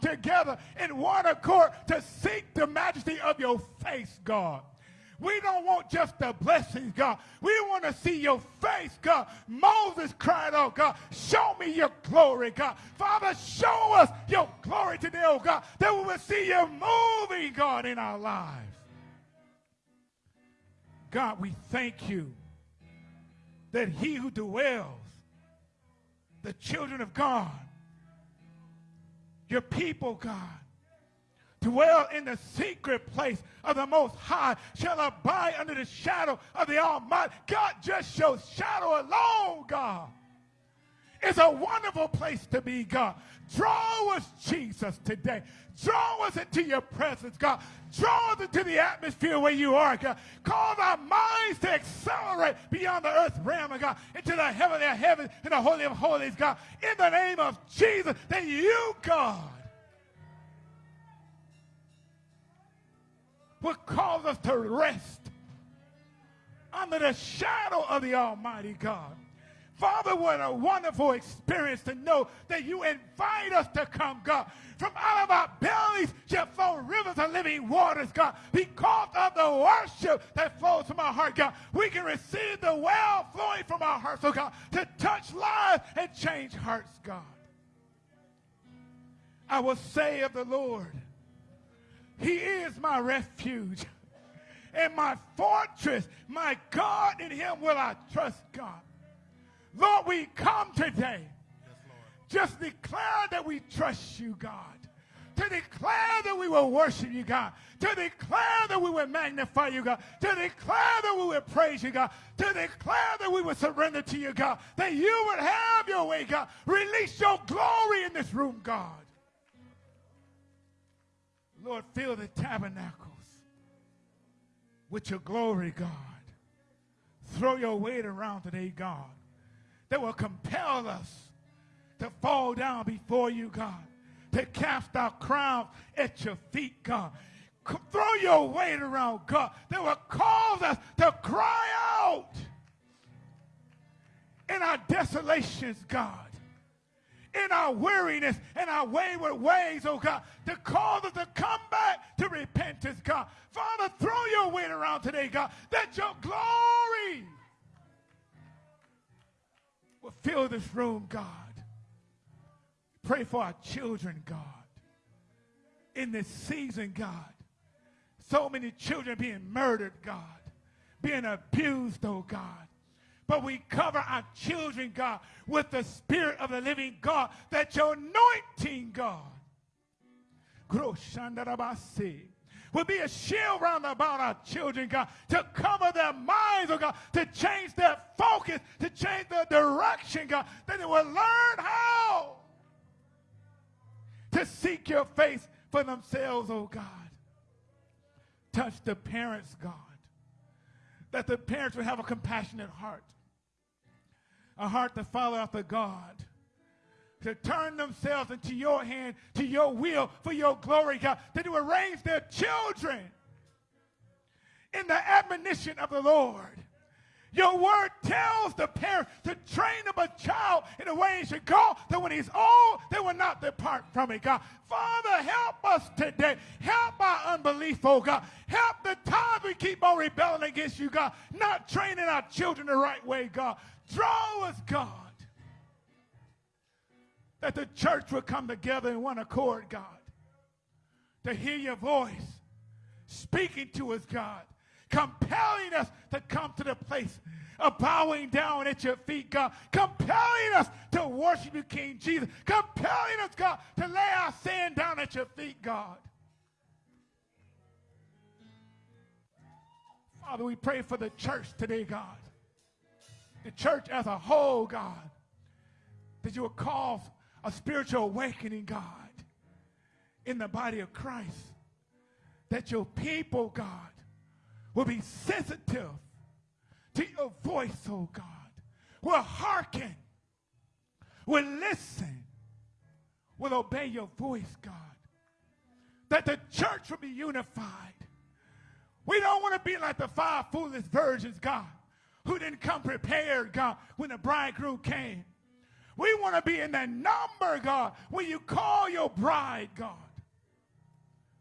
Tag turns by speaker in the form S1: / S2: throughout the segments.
S1: together in one accord to seek the majesty of your face, God. We don't want just the blessings, God. We want to see your face, God. Moses cried out, God, show me your glory, God. Father, show us your glory today, oh God, that we will see you moving, God, in our lives. God, we thank you that he who dwells, the children of God, your people, God, dwell in the secret place of the Most High shall abide under the shadow of the Almighty. God just shows shadow alone, God. It's a wonderful place to be, God. Draw us, Jesus, today. Draw us into your presence, God. Draw us into the atmosphere where you are, God. Cause our minds to accelerate beyond the earth realm, God, into the heavenly of heavens and the holy of holies, God. In the name of Jesus, that you, God, will cause us to rest under the shadow of the Almighty God. Father, what a wonderful experience to know that you invite us to come, God. From out of our bellies shall flow rivers of living waters, God. Because of the worship that flows from our heart, God, we can receive the well flowing from our hearts, oh God, to touch lives and change hearts, God. I will say of the Lord, he is my refuge and my fortress. My God, in him will I trust God. Lord, we come today. Just declare that we trust you, God. To declare that we will worship you, God. To declare that we will magnify you, God. To declare that we will praise you, God. To declare that we will surrender to you, God. That you would have your way, God. Release your glory in this room, God. Lord, fill the tabernacles with your glory, God. Throw your weight around today, God, that will compel us to fall down before you, God, to cast our crowns at your feet, God. Throw your weight around, God, that will cause us to cry out in our desolations, God in our weariness and our wayward ways, oh God, to cause us to come back to repentance, God. Father, throw your weight around today, God, that your glory will fill this room, God. Pray for our children, God. In this season, God. So many children being murdered, God. Being abused, oh God but we cover our children, God, with the Spirit of the living God, that your anointing, God, will be a shield round about our children, God, to cover their minds, oh God, to change their focus, to change their direction, God, that they will learn how to seek your face for themselves, oh God. Touch the parents, God, that the parents will have a compassionate heart a heart to follow after God, to turn themselves into your hand, to your will, for your glory, God, that you arrange their children in the admonition of the Lord. Your word tells the parent to train up a child in the way he should go, that when he's old, they will not depart from it, God. Father, help us today. Help our unbelief, oh God. Help the times we keep on rebelling against you, God. Not training our children the right way, God. Draw us, God. That the church will come together in one accord, God. To hear your voice speaking to us, God. Compelling us to come to the place of bowing down at your feet, God. Compelling us to worship you, King Jesus. Compelling us, God, to lay our sin down at your feet, God. Father, we pray for the church today, God the church as a whole, God, that you will cause a spiritual awakening, God, in the body of Christ. That your people, God, will be sensitive to your voice, oh God, will hearken, will listen, will obey your voice, God. That the church will be unified. We don't want to be like the five foolish virgins, God who didn't come prepared, God, when the bridegroom came. We want to be in that number, God, when you call your bride, God,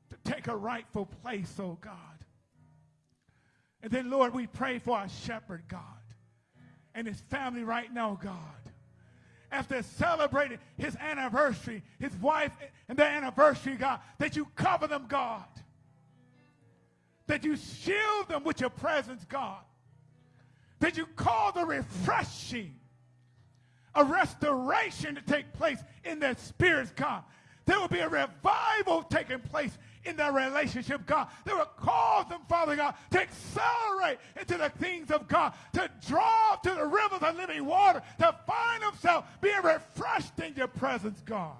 S1: to take a rightful place, oh God. And then, Lord, we pray for our shepherd, God, and his family right now, God. After celebrating his anniversary, his wife and their anniversary, God, that you cover them, God. That you shield them with your presence, God. That you call the refreshing, a restoration to take place in their spirits, God. There will be a revival taking place in their relationship, God. That will cause them, Father God, to accelerate into the things of God, to draw to the rivers of living water, to find themselves being refreshed in your presence, God.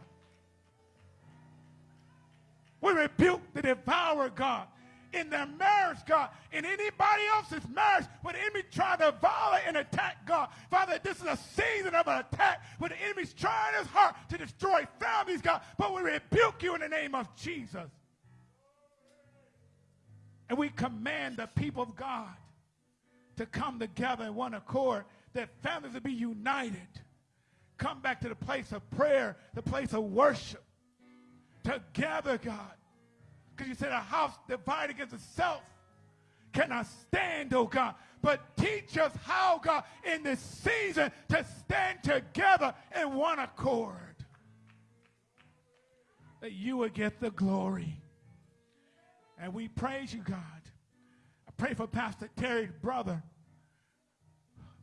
S1: We rebuke the devourer, God, in their marriage, God, in anybody else's marriage, when the enemy to violate and attack God. Father, this is a season of an attack when the enemy's trying his heart to destroy families, God. But we rebuke you in the name of Jesus. And we command the people of God to come together in one accord, that families will be united. Come back to the place of prayer, the place of worship. Together, God. Because you said a house divided against itself cannot stand, oh God. But teach us how, God, in this season to stand together in one accord. That you would get the glory. And we praise you, God. I pray for Pastor Terry's brother.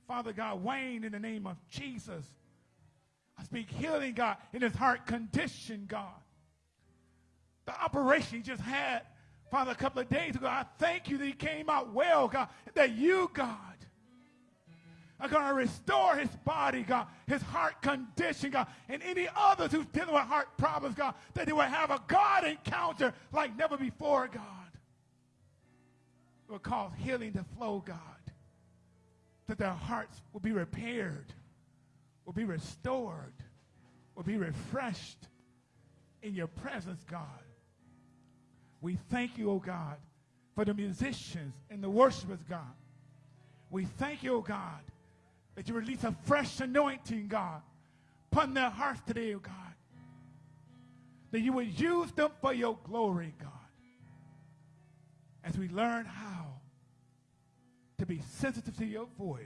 S1: Father God, Wayne, in the name of Jesus. I speak healing, God, in his heart condition, God. The operation he just had, Father, a couple of days ago. I thank you that he came out well, God. That you, God, are going to restore his body, God, his heart condition, God, and any others who's dealing with heart problems, God, that they will have a God encounter like never before, God. It will cause healing to flow, God, that their hearts will be repaired, will be restored, will be refreshed in your presence, God. We thank you, oh God, for the musicians and the worshipers, God. We thank you, oh God, that you release a fresh anointing, God, upon their hearts today, oh God. That you would use them for your glory, God. As we learn how to be sensitive to your voice,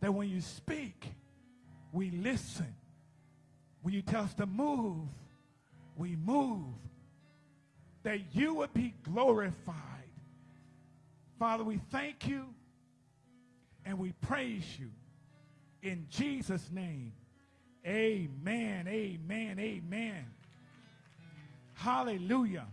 S1: that when you speak, we listen. When you tell us to move, we move. That you would be glorified. Father, we thank you and we praise you. In Jesus' name, amen, amen, amen. Hallelujah.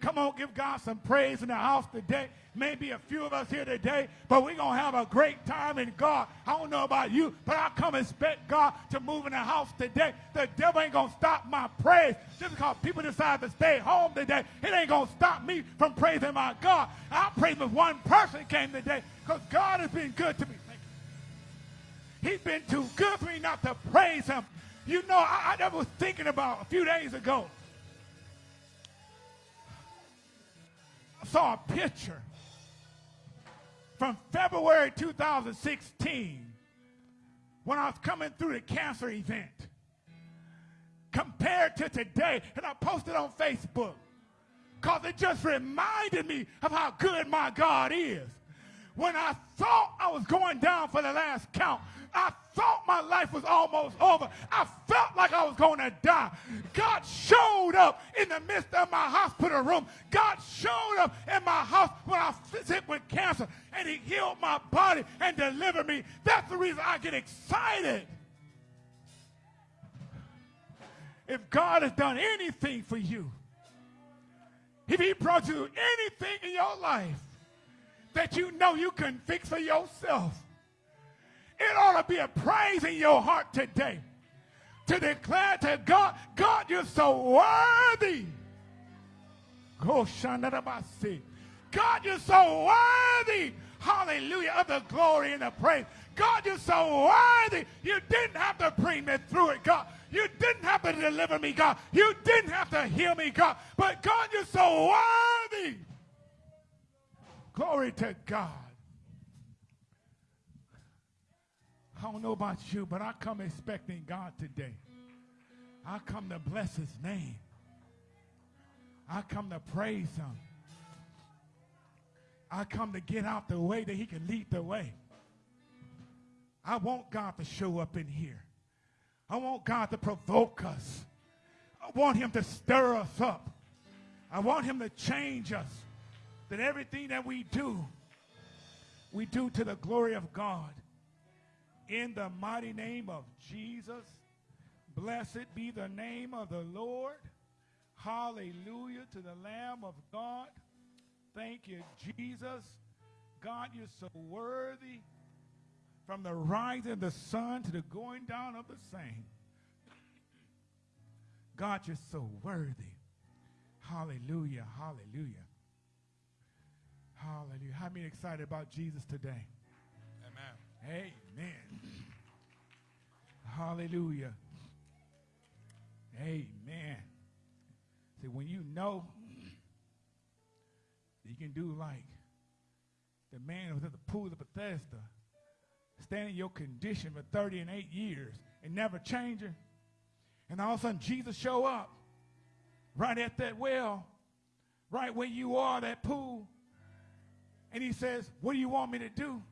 S1: Come on, give God some praise in the house today. Maybe a few of us here today, but we're going to have a great time in God. I don't know about you, but I come expect God to move in the house today. The devil ain't going to stop my praise just because people decide to stay home today. It ain't going to stop me from praising my God. I praise if one person came today because God has been good to me. He's been too good for me not to praise him. You know, I, I was thinking about a few days ago. I saw a picture from February 2016 when I was coming through the cancer event compared to today. And I posted on Facebook because it just reminded me of how good my God is. When I thought I was going down for the last count, I thought my life was almost over. I felt like I was going to die. God showed up in the midst of my hospital room. God showed up in my house when I was sick with cancer, and He healed my body and delivered me. That's the reason I get excited. If God has done anything for you, if He brought you anything in your life that you know you can fix for yourself, it ought to be a praise in your heart today to declare to God, God, you're so worthy. God, you're so worthy. Hallelujah. Of the glory and the praise. God, you're so worthy. You didn't have to bring me through it, God. You didn't have to deliver me, God. You didn't have to heal me, God. But God, you're so worthy. Glory to God. I don't know about you, but I come expecting God today. I come to bless his name. I come to praise him. I come to get out the way that he can lead the way. I want God to show up in here. I want God to provoke us. I want him to stir us up. I want him to change us. That everything that we do, we do to the glory of God. In the mighty name of Jesus, blessed be the name of the Lord. Hallelujah to the Lamb of God. Thank you, Jesus. God, you're so worthy from the rising of the sun to the going down of the same. God, you're so worthy. Hallelujah, hallelujah. Hallelujah. How many excited about Jesus today?
S2: Amen.
S1: Hallelujah. Amen. See, when you know you can do like the man was at the pool of Bethesda, standing in your condition for 30 and 8 years and never changing, and all of a sudden Jesus show up right at that well, right where you are, that pool, and he says, what do you want me to do?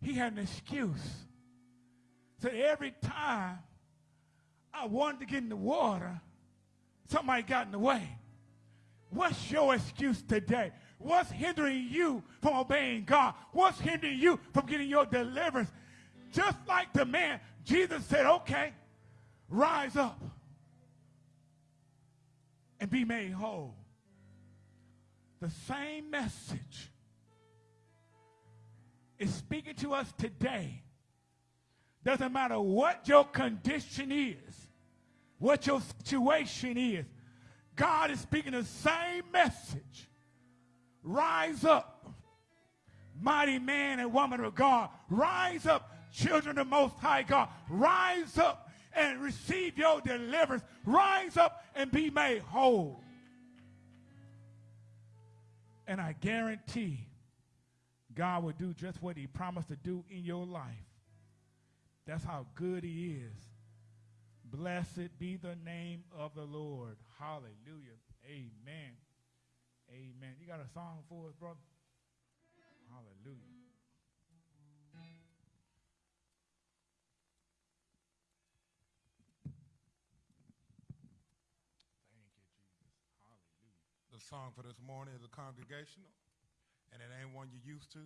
S1: He had an excuse. So every time I wanted to get in the water, somebody got in the way. What's your excuse today? What's hindering you from obeying God? What's hindering you from getting your deliverance? Just like the man, Jesus said, okay, rise up and be made whole. The same message is speaking to us today. Doesn't matter what your condition is, what your situation is. God is speaking the same message. Rise up, mighty man and woman of God. Rise up, children of the Most High God. Rise up and receive your deliverance. Rise up and be made whole. And I guarantee God will do just what he promised to do in your life. That's how good he is. Blessed be the name of the Lord. Hallelujah. Amen. Amen. You got a song for us, brother? Hallelujah. Thank you, Jesus. Hallelujah.
S2: The song for this morning is a congregational, and it ain't one you're used to,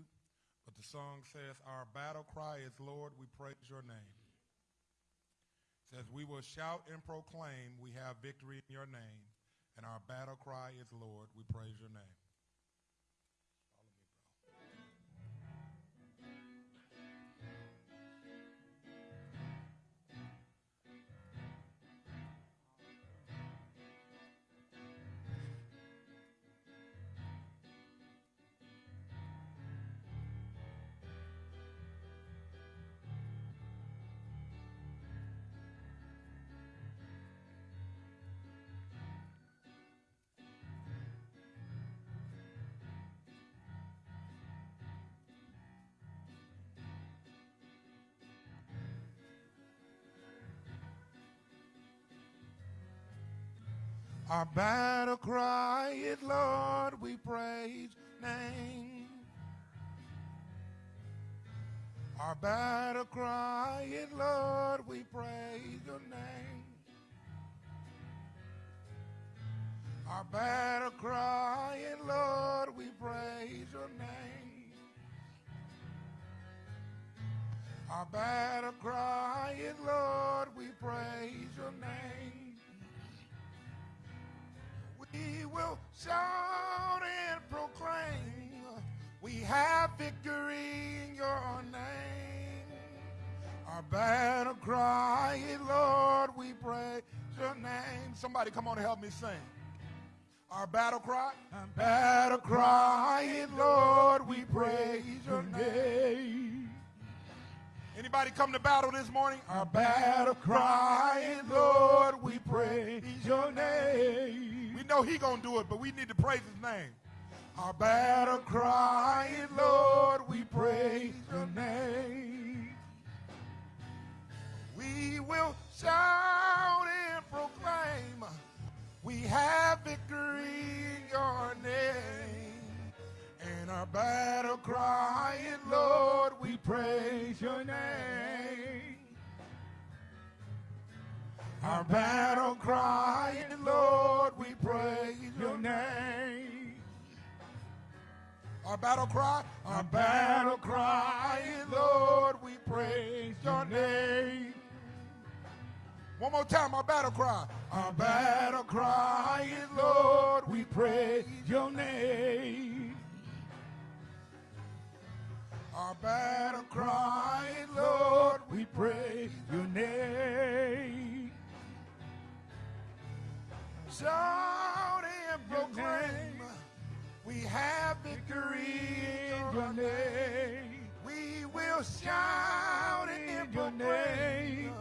S2: but the song says, Our battle cry is, Lord, we praise your name. It says, We will shout and proclaim we have victory in your name, and our battle cry is, Lord, we praise your name. Our battle cry is, Lord, we praise name. Our battle cry is, Lord, we praise your name. Our battle cry is, Lord, we praise your name. Our battle cry is, Lord, we praise your name. We will shout and proclaim we have victory in your name. Our battle cry, Lord, we pray your name. Somebody come on and help me sing. Our battle cry, our battle cry, Lord, we praise your name. Anybody come to battle this morning? Our battle cry, Lord, we praise your name. We know he gonna do it, but we need to praise his name. Our battle cry, Lord, we praise your name. We will shout and proclaim we have victory in your name. And our battle crying, Lord, we praise your name. Our battle crying, Lord, we praise your name. Our battle cry, our battle crying, Lord, we praise your name. One more time, our battle cry. Our battle crying, Lord, we praise your name. Our battle crying, Lord, we praise your name. Shout and proclaim, we have victory in your name. We will shout and proclaim,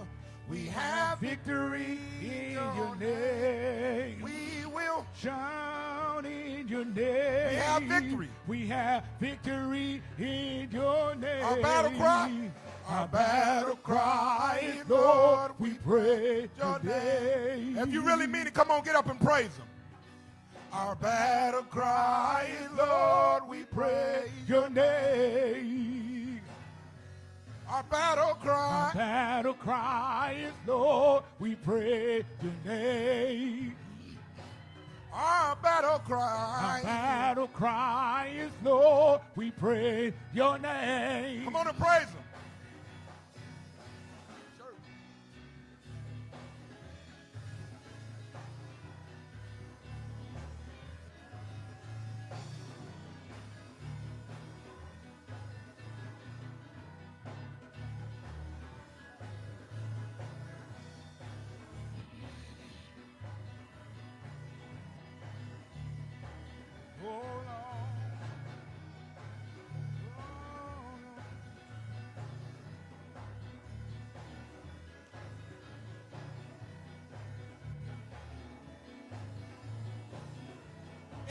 S2: we have victory in your name. We will
S1: Shout in your name.
S2: We have victory.
S1: We have victory in your name.
S2: Our battle cry.
S1: Our battle cry, Lord, we pray
S2: your
S1: today.
S2: name. If you really mean it, come on, get up and praise him. Our battle cry, Lord, we praise
S1: your name.
S2: Our battle
S1: Our
S2: cry,
S1: battle cry is, Lord, we pray your name.
S2: our battle
S1: Our
S2: cry.
S1: battle cry is, Lord, we pray your name.
S2: Come on and praise him.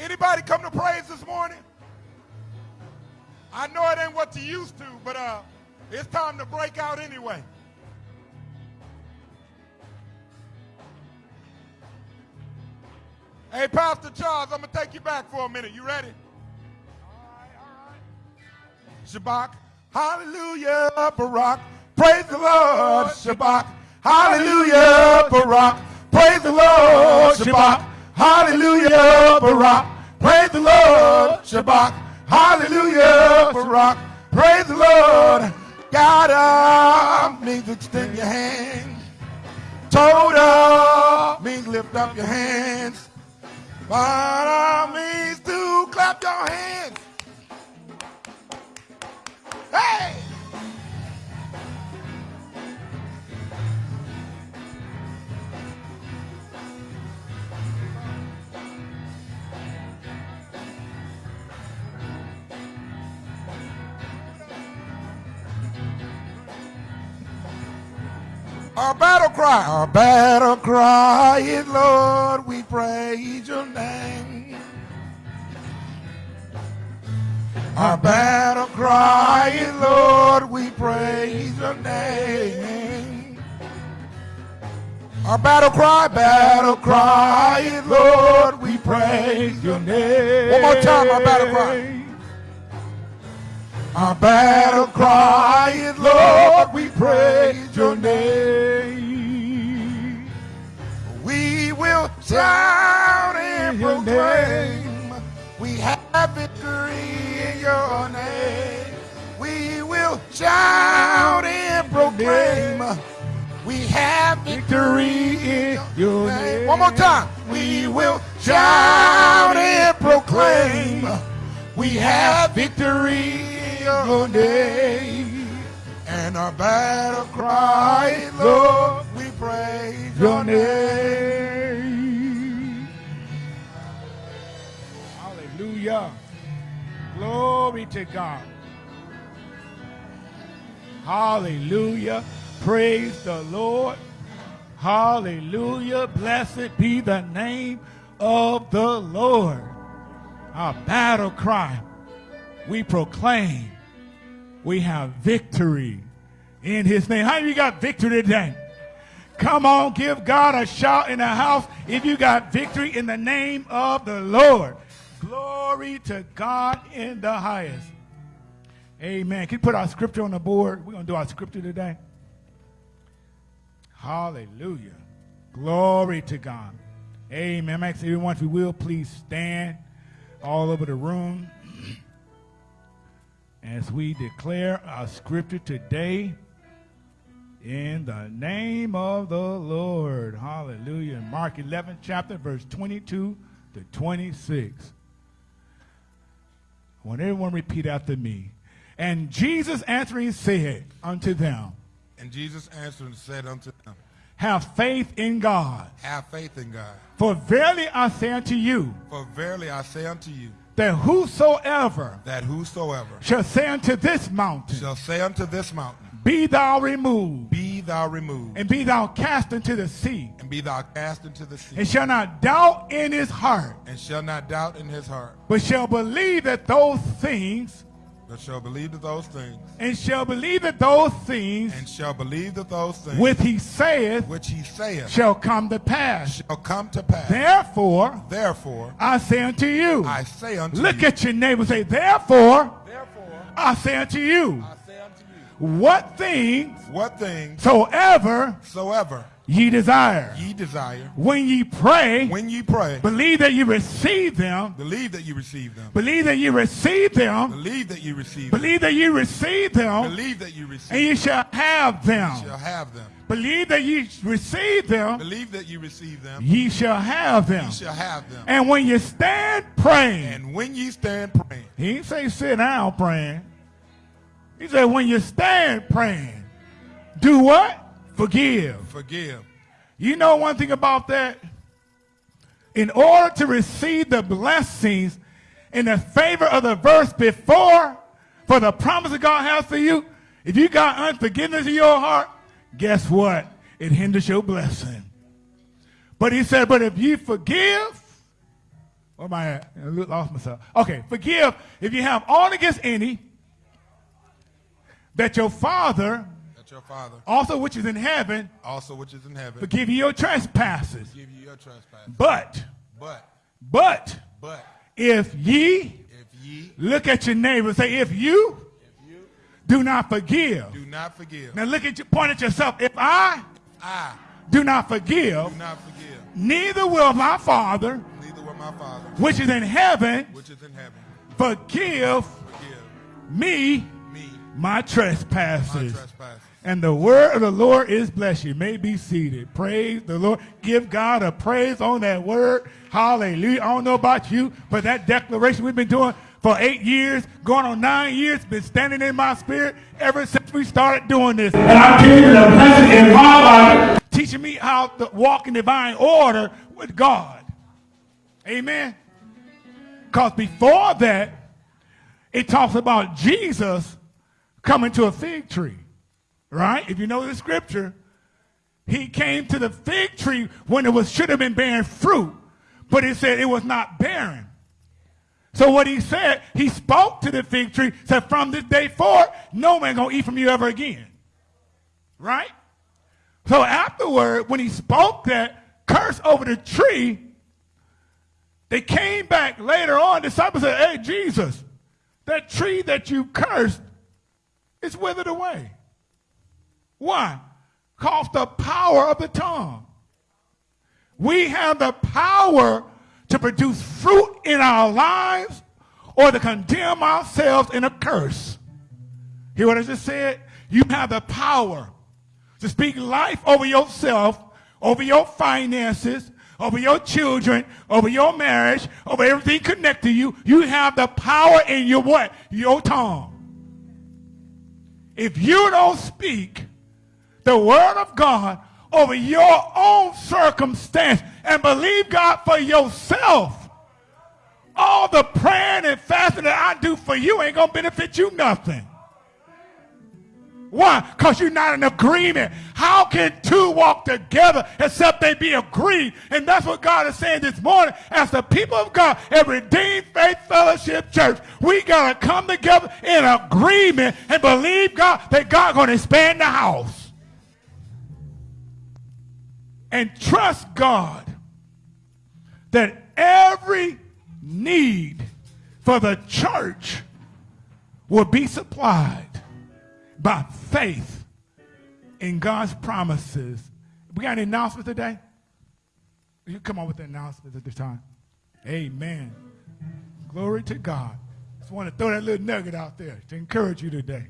S2: Anybody come to praise this morning? I know it ain't what you used to, but uh, it's time to break out anyway. Hey, Pastor Charles, I'm gonna take you back for a minute. You ready? Shabach, hallelujah, Barak, praise the Lord, Shabach, hallelujah, Barak, praise the Lord, Shabach, hallelujah, Barak, praise the Lord, Shabach, hallelujah, Barak, praise the Lord. God um, means extend your hand. Toda um, means lift up your hands. Para um, means to clap your hands. Hey! Our battle cry, our battle cry is Lord, we praise your name. Our battle cry is Lord, we praise your name. Our battle cry, battle cry is Lord, we praise your name. One more time, our battle cry. Our battle cry is, Lord, we praise your name. We will shout and proclaim we have victory in your name. We will shout and proclaim we have victory in your name. One more time. We will shout and proclaim we have victory your name. And our battle cry, Lord, we praise
S1: Your name. Hallelujah. Glory to God. Hallelujah. Praise the Lord. Hallelujah. Blessed be the name of the Lord. Our battle cry. We proclaim we have victory in his name. How you got victory today? Come on, give God a shout in the house if you got victory in the name of the Lord. Glory to God in the highest. Amen. Can you put our scripture on the board? We're going to do our scripture today. Hallelujah. Glory to God. Amen. Asking everyone, if you will, please stand all over the room as we declare our scripture today in the name of the Lord. Hallelujah. Mark 11, chapter, verse 22 to 26. I want everyone repeat after me. And Jesus answering said unto them,
S2: And Jesus answered and said unto them,
S1: Have faith in God.
S2: Have faith in God.
S1: For verily I say unto you,
S2: For verily I say unto you,
S1: that whosoever
S2: that whosoever
S1: shall say unto this mountain,
S2: shall say unto this mountain,
S1: Be thou removed,
S2: Be thou removed,
S1: and be thou cast into the sea,
S2: and be thou cast into the sea,
S1: and shall not doubt in his heart,
S2: and shall not doubt in his heart,
S1: but shall believe that those things,
S2: but shall believe that those things,
S1: and shall believe that those things
S2: and shall believe that those things
S1: which he saith
S2: which he saith
S1: shall come to pass.
S2: shall come to pass.
S1: Therefore,
S2: Therefore,
S1: I say unto you,
S2: I say unto
S1: look
S2: you, Look
S1: at your neighbor, say, therefore,
S2: therefore,
S1: I say unto you,
S2: I say unto you,
S1: what things
S2: what things
S1: soever
S2: soever
S1: ye desire.
S2: ye desire,
S1: When ye pray,
S2: when ye pray,
S1: believe that you receive them,
S2: believe that you receive them.
S1: believe that you receive them,
S2: Believe that you receive them.
S1: believe that you receive them,
S2: Believe that you receive
S1: and you shall have them.
S2: shall have them.
S1: Believe that you receive them,
S2: Believe that you receive them.
S1: ye shall have them.
S2: You shall have them.
S1: And when you stand praying,
S2: And when ye stand praying,
S1: he didn't say sit down praying. He said when you stand praying, do what? Forgive.
S2: forgive.
S1: You know one thing about that? In order to receive the blessings in the favor of the verse before, for the promise that God has for you, if you got unforgiveness in your heart, guess what? It hinders your blessing. But he said, but if you forgive, where am I at? I lost myself. Okay, forgive if you have all against any, that your Father,
S2: your Father,
S1: also which is in heaven,
S2: also which is in heaven,
S1: forgive you your trespasses.
S2: give you your trespass.
S1: But,
S2: But,
S1: but,
S2: but,
S1: if ye,
S2: if ye,
S1: look at your neighbor and say, if you
S2: if you
S1: do not forgive.
S2: do not forgive,
S1: Now look at you, point at yourself. If I
S2: I
S1: do not forgive,
S2: do not forgive,
S1: neither will my Father,
S2: neither will my Father,
S1: which is in heaven,
S2: which is in heaven,
S1: forgive
S2: forgive
S1: me
S2: me
S1: my
S2: my
S1: trespasses. And the word of the Lord is blessed. You may be seated. Praise the Lord. Give God a praise on that word. Hallelujah. I don't know about you, but that declaration we've been doing for eight years, going on nine years, been standing in my spirit ever since we started doing this. And I'm you the blessing in my life, teaching me how to walk in divine order with God. Amen. Because before that, it talks about Jesus coming to a fig tree. Right? If you know the scripture, he came to the fig tree when it was should have been bearing fruit, but it said it was not bearing. So what he said, he spoke to the fig tree, said, from this day forth, no man gonna eat from you ever again. Right? So afterward, when he spoke that curse over the tree, they came back later on. Disciples said, Hey, Jesus, that tree that you cursed is withered away. Why? Cause the power of the tongue. We have the power to produce fruit in our lives or to condemn ourselves in a curse. Hear what I just said? You have the power to speak life over yourself, over your finances, over your children, over your marriage, over everything connected to you. You have the power in your what? Your tongue. If you don't speak the word of God over your own circumstance and believe God for yourself, all the praying and fasting that I do for you ain't going to benefit you nothing. Why? Because you're not in agreement. How can two walk together except they be agreed? And that's what God is saying this morning. As the people of God at Redeemed Faith Fellowship Church, we got to come together in agreement and believe God that God going to expand the house. And trust God that every need for the church will be supplied by faith in God's promises. We got an announcement today? You come on with the announcements at this time. Amen. Glory to God. Just want to throw that little nugget out there to encourage you today.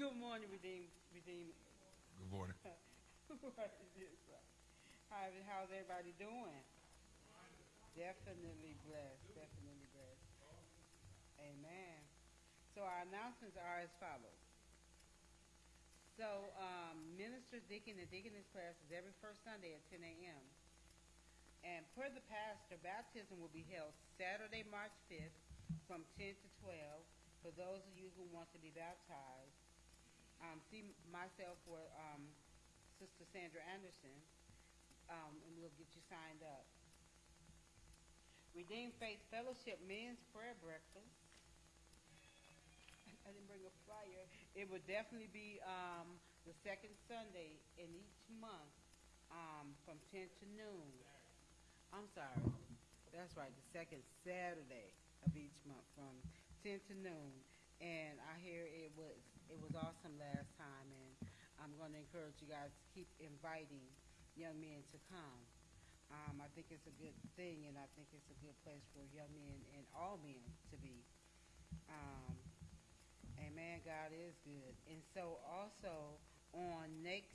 S3: Good morning, Redeem, Redeem.
S2: Good morning.
S3: What is this? How, how's everybody doing? Definitely blessed, definitely blessed. Amen. So our announcements are as follows. So, um, minister deacon and deaconess class is every first Sunday at ten AM. And per the pastor, baptism will be held Saturday, March 5th from 10 to 12 for those of you who want to be baptized. Um, see myself or um, Sister Sandra Anderson, um, and we'll get you signed up. Redeemed Faith Fellowship Men's Prayer Breakfast. I didn't bring a flyer. It would definitely be um, the second Sunday in each month um, from 10 to noon. I'm sorry. That's right, the second Saturday of each month from 10 to noon. And I hear it was it was awesome last time, and I'm going to encourage you guys to keep inviting young men to come. Um, I think it's a good thing, and I think it's a good place for young men and all men to be. Um, amen. God is good, and so also on next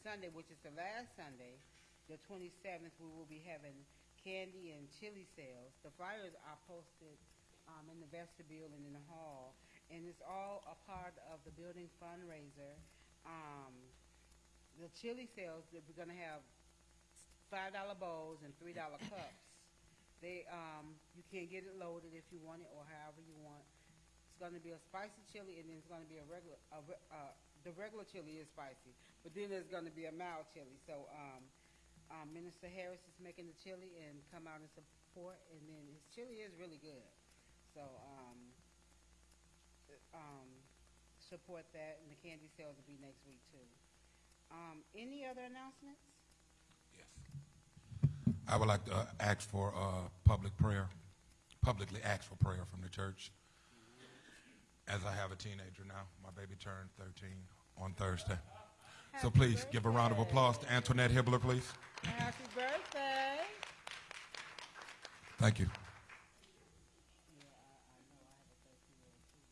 S3: Sunday, which is the last Sunday, the 27th, we will be having candy and chili sales. The flyers are posted um, in the vestibule and in the hall, and it's all a part of the building fundraiser. Um, the chili sales, that we're going to have five dollar bowls and three dollar cups. They, um, you can get it loaded if you want it or however you want. It's going to be a spicy chili, and then it's going to be a regular. A, uh, the regular chili is spicy, but then there's going to be a mild chili. So. Um, um, Minister Harris is making the chili and come out and support, and then his chili is really good. So, um, um, support that, and the candy sales will be next week too. Um, any other announcements?
S2: Yes. I would like to uh, ask for uh, public prayer, publicly ask for prayer from the church. As I have a teenager now, my baby turned 13 on Thursday. So
S3: Happy
S2: please give a round of applause to Antoinette Hibbler, please.
S3: Happy birthday!
S2: Thank you.
S3: Yeah, I, I know I have a thirteen-year-old too.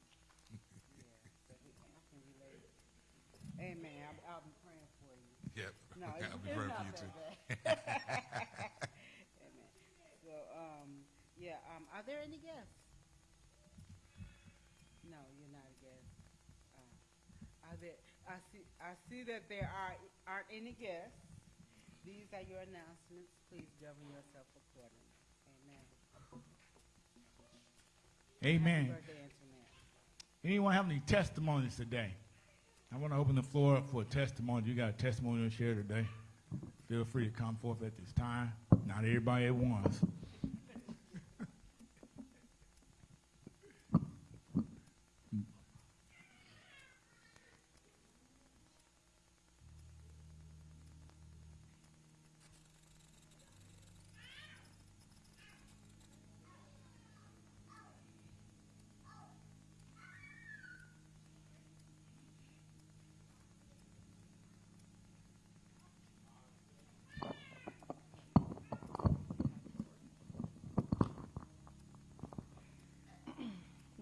S3: Yeah, so we, I can relate. Amen. I'll, I'll be praying for you.
S2: Yeah,
S3: No, it's,
S2: I'll be
S3: it's
S2: praying
S3: not
S2: for you
S3: that
S2: too.
S3: bad. Amen. So, um, yeah, um, are there any guests? No, you're not a guest. Uh, are there, I see, I see that there are, aren't any guests. These are your announcements. Please govern yourself accordingly. Amen.
S1: Amen.
S3: Birthday,
S1: Anyone have any testimonies today? I want to open the floor up for a testimony. You got a testimony to share today? Feel free to come forth at this time. Not everybody at once.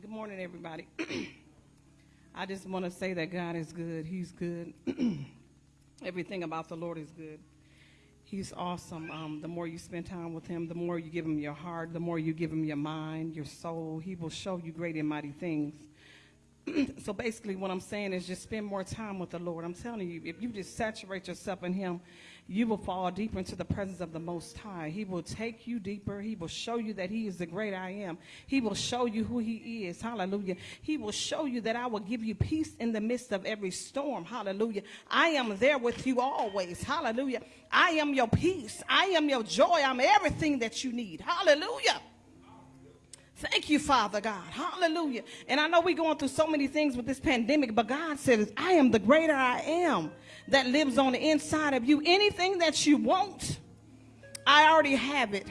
S4: Good morning, everybody. I just want to say that God is good. He's good. Everything about the Lord is good. He's awesome. Um, the more you spend time with him, the more you give him your heart, the more you give him your mind, your soul. He will show you great and mighty things. so basically, what I'm saying is just spend more time with the Lord. I'm telling you, if you just saturate yourself in Him, you will fall deeper into the presence of the Most High. He will take you deeper. He will show you that He is the great I am. He will show you who He is. Hallelujah. He will show you that I will give you peace in the midst of every storm. Hallelujah. I am there with you always. Hallelujah. I am your peace. I am your joy. I'm everything that you need. Hallelujah. Thank you, Father God. Hallelujah. And I know we're going through so many things with this pandemic, but God says, I am the greater I am that lives on the inside of you. Anything that you want, I already have it.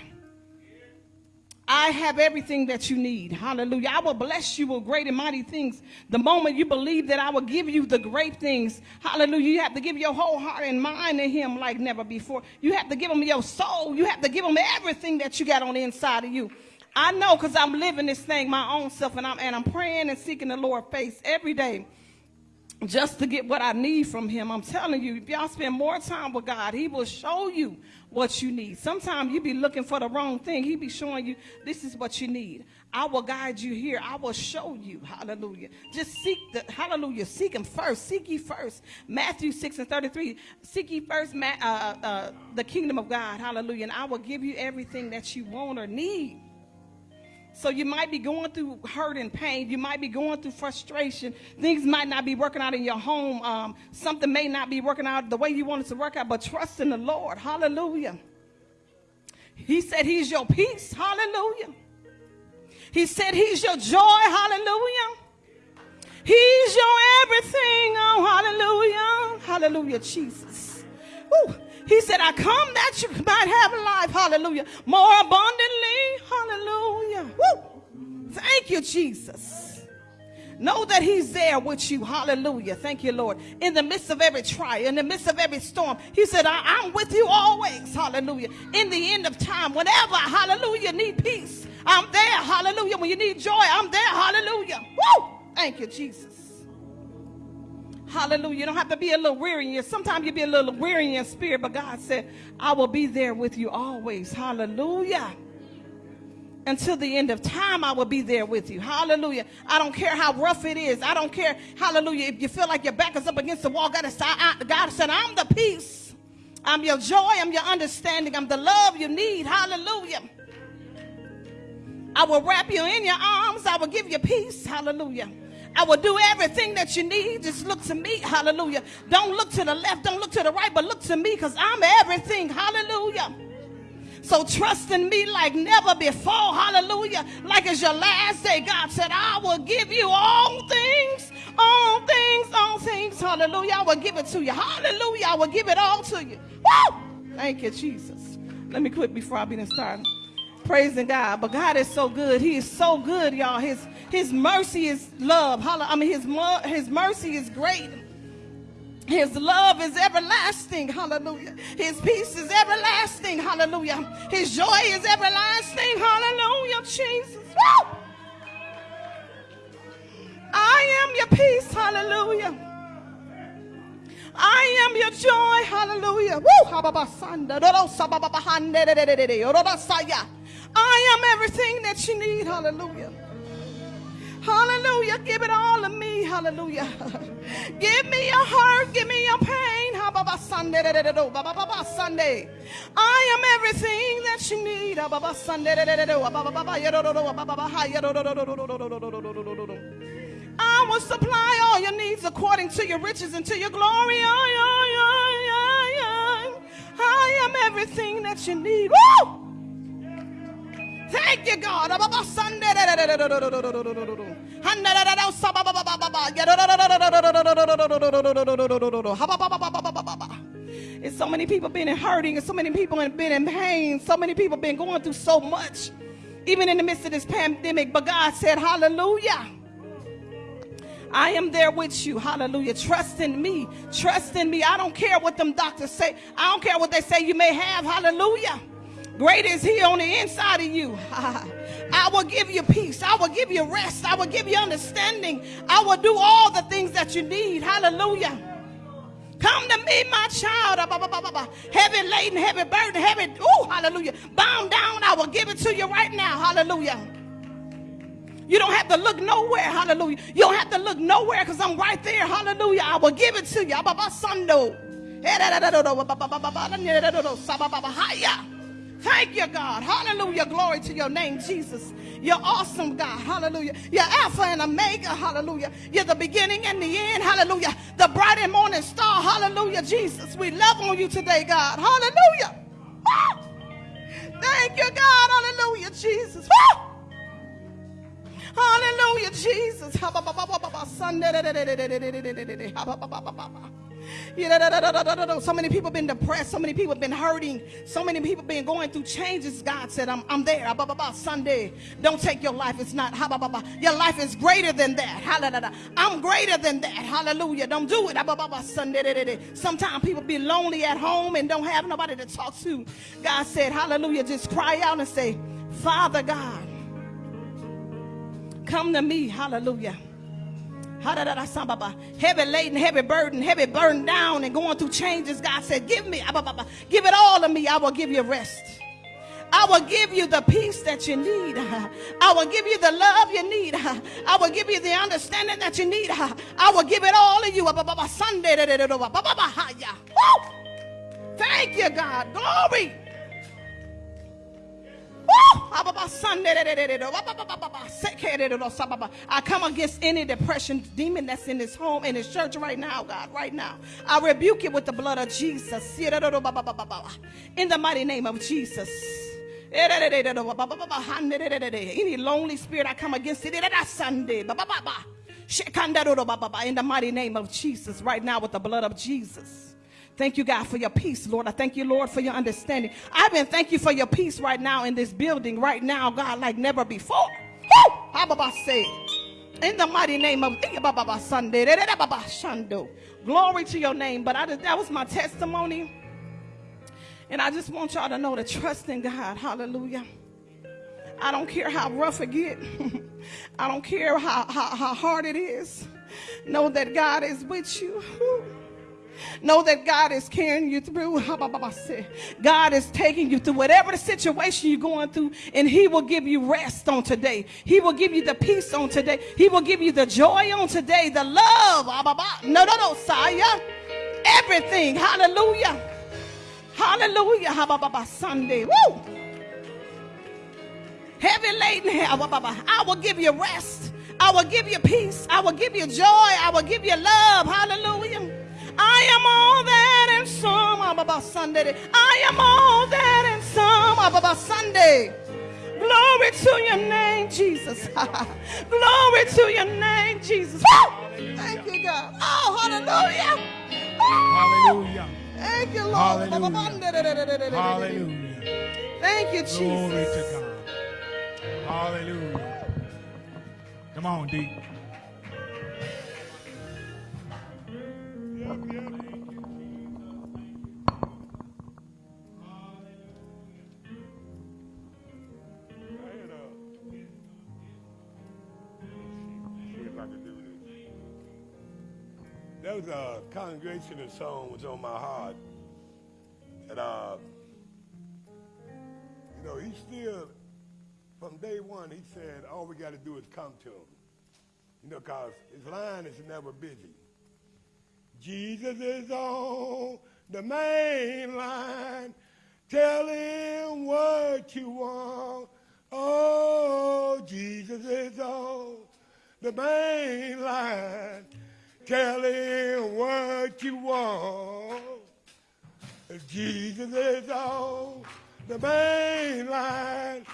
S4: I have everything that you need. Hallelujah. I will bless you with great and mighty things. The moment you believe that I will give you the great things, hallelujah, you have to give your whole heart and mind to Him like never before. You have to give Him your soul. You have to give Him everything that you got on the inside of you. I know because I'm living this thing my own self and I'm, and I'm praying and seeking the Lord face every day just to get what I need from him. I'm telling you, if y'all spend more time with God, he will show you what you need. Sometimes you be looking for the wrong thing. He be showing you this is what you need. I will guide you here. I will show you. Hallelujah. Just seek the hallelujah. Seek him first. Seek ye first. Matthew 6 and 33. Seek ye first uh, uh, the kingdom of God. Hallelujah. And I will give you everything that you want or need. So you might be going through hurt and pain. You might be going through frustration. Things might not be working out in your home. Um, something may not be working out the way you want it to work out, but trust in the Lord. Hallelujah. He said he's your peace. Hallelujah. He said he's your joy. Hallelujah. He's your everything. Oh, hallelujah. Hallelujah, Jesus. Woo. He said, I come that you might have life. Hallelujah. More abundantly. Hallelujah. Woo. Thank you, Jesus. Know that he's there with you. Hallelujah. Thank you, Lord. In the midst of every trial, in the midst of every storm, he said, I- am with you always. Hallelujah. In the end of time, whenever, hallelujah, need peace, I'm there. Hallelujah. When you need joy, I'm there. Hallelujah. Woo. Thank you, Jesus. Hallelujah. You don't have to be a little weary in your, sometimes you be a little weary in your spirit, but God said, I will be there with you always. Hallelujah. Until the end of time, I will be there with you. Hallelujah. I don't care how rough it is. I don't care, hallelujah, if you feel like your back is up against the wall. God said, I'm the peace. I'm your joy. I'm your understanding. I'm the love you need. Hallelujah. I will wrap you in your arms. I will give you peace. Hallelujah. I will do everything that you need. Just look to me. Hallelujah. Don't look to the left. Don't look to the right, but look to me because I'm everything. Hallelujah. So trust in me like never before. Hallelujah. Like it's your last day. God said, I will give you all things, all things, all things. Hallelujah. I will give it to you. Hallelujah. I will give it all to you. Woo! Thank you, Jesus. Let me quit before I begin started. Praising God. But God is so good. He is so good, y'all. His his mercy is love. I mean, his, his mercy is great. His love is everlasting. Hallelujah. His peace is everlasting. Hallelujah. His joy is everlasting. Hallelujah. Jesus. Woo! I am your peace. Hallelujah. I am your joy. Hallelujah. Woo! I am everything that you need. Hallelujah. Hallelujah. Give it all to me. Hallelujah. Give me your hurt. Give me your pain. Sunday. I am everything that you need. I will supply all your needs according to your riches and to your glory. I am everything that you need. Woo! Thank you, God. It's so many people been in hurting, and so many people have been in pain, so many people been going through so much, even in the midst of this pandemic. But God said, Hallelujah. I am there with you. Hallelujah. Trust in me. Trust in me. I don't care what them doctors say. I don't care what they say you may have. Hallelujah. Great is he on the inside of you. I will give you peace. I will give you rest. I will give you understanding. I will do all the things that you need. Hallelujah. Come to me, my child. Ah. Heavy laden, heavy burden, heavy. Ooh, hallelujah. Bound down, I will give it to you right now. Hallelujah. You don't have to look nowhere. Hallelujah. You don't have to look nowhere because I'm right there. Hallelujah. I will give it to you. Ah, Thank you, God. Hallelujah. Glory to your name, Jesus. You're awesome, God. Hallelujah. You're Alpha and Omega. Hallelujah. You're the beginning and the end. Hallelujah. The bright and morning star. Hallelujah, Jesus. We love on you today, God. Hallelujah. Thank you, God. Hallelujah, Jesus. Hallelujah, Jesus. So many people been depressed. So many people been hurting. So many people been going through changes. God said, I'm, I'm there. Sunday. Don't take your life. It's not. Your life is greater than that. Hallelujah. I'm greater than that. Hallelujah. Don't do it. Sunday. Sometimes people be lonely at home and don't have nobody to talk to. God said, Hallelujah. Just cry out and say, Father God. Come to me, hallelujah. Heavy laden, heavy burden, heavy burden down and going through changes. God said, Give me, give it all to me. I will give you rest. I will give you the peace that you need. I will give you the love you need. I will give you the understanding that you need. I will give it all to you. Sunday. Thank you, God. Glory. I come against any depression demon that's in this home, in this church right now, God, right now. I rebuke it with the blood of Jesus. In the mighty name of Jesus. Any lonely spirit, I come against it. Sunday. In the mighty name of Jesus, right now, with the blood of Jesus. Thank you, God, for your peace, Lord. I thank you, Lord, for your understanding. I even thank you for your peace right now in this building, right now, God, like never before. Woo! How say? In the mighty name of Sunday. Glory to your name. But I just, that was my testimony. And I just want y'all to know to trust in God. Hallelujah. I don't care how rough it get. I don't care how, how, how hard it is. Know that God is with you. Know that God is carrying you through. God is taking you through whatever the situation you're going through, and He will give you rest on today. He will give you the peace on today. He will give you the joy on today, the love. No, no, no, Saya. Everything. Hallelujah. Hallelujah. Sunday. Woo. Heavy laden. I will give you rest. I will give you peace. I will give you joy. I will give you love. Hallelujah. I am all that and some ah, about Sunday. I am all that and some ah, about Sunday. Glory to your name, Jesus. Glory to your name, Jesus. Thank you, God. Oh, hallelujah.
S1: Hallelujah.
S4: Thank you, Lord.
S1: Hallelujah. Hallelujah.
S4: Thank you, Jesus.
S1: Glory to God. Hallelujah. Come on, D.
S5: There was a congregational song was on my heart. And, uh, you know, he still, from day one, he said, all we got to do is come to him. You know, because his line is never busy. Jesus is on the main line. Tell him what you want. Oh, Jesus is on the main line. Tell him what you want. Jesus is on the main line.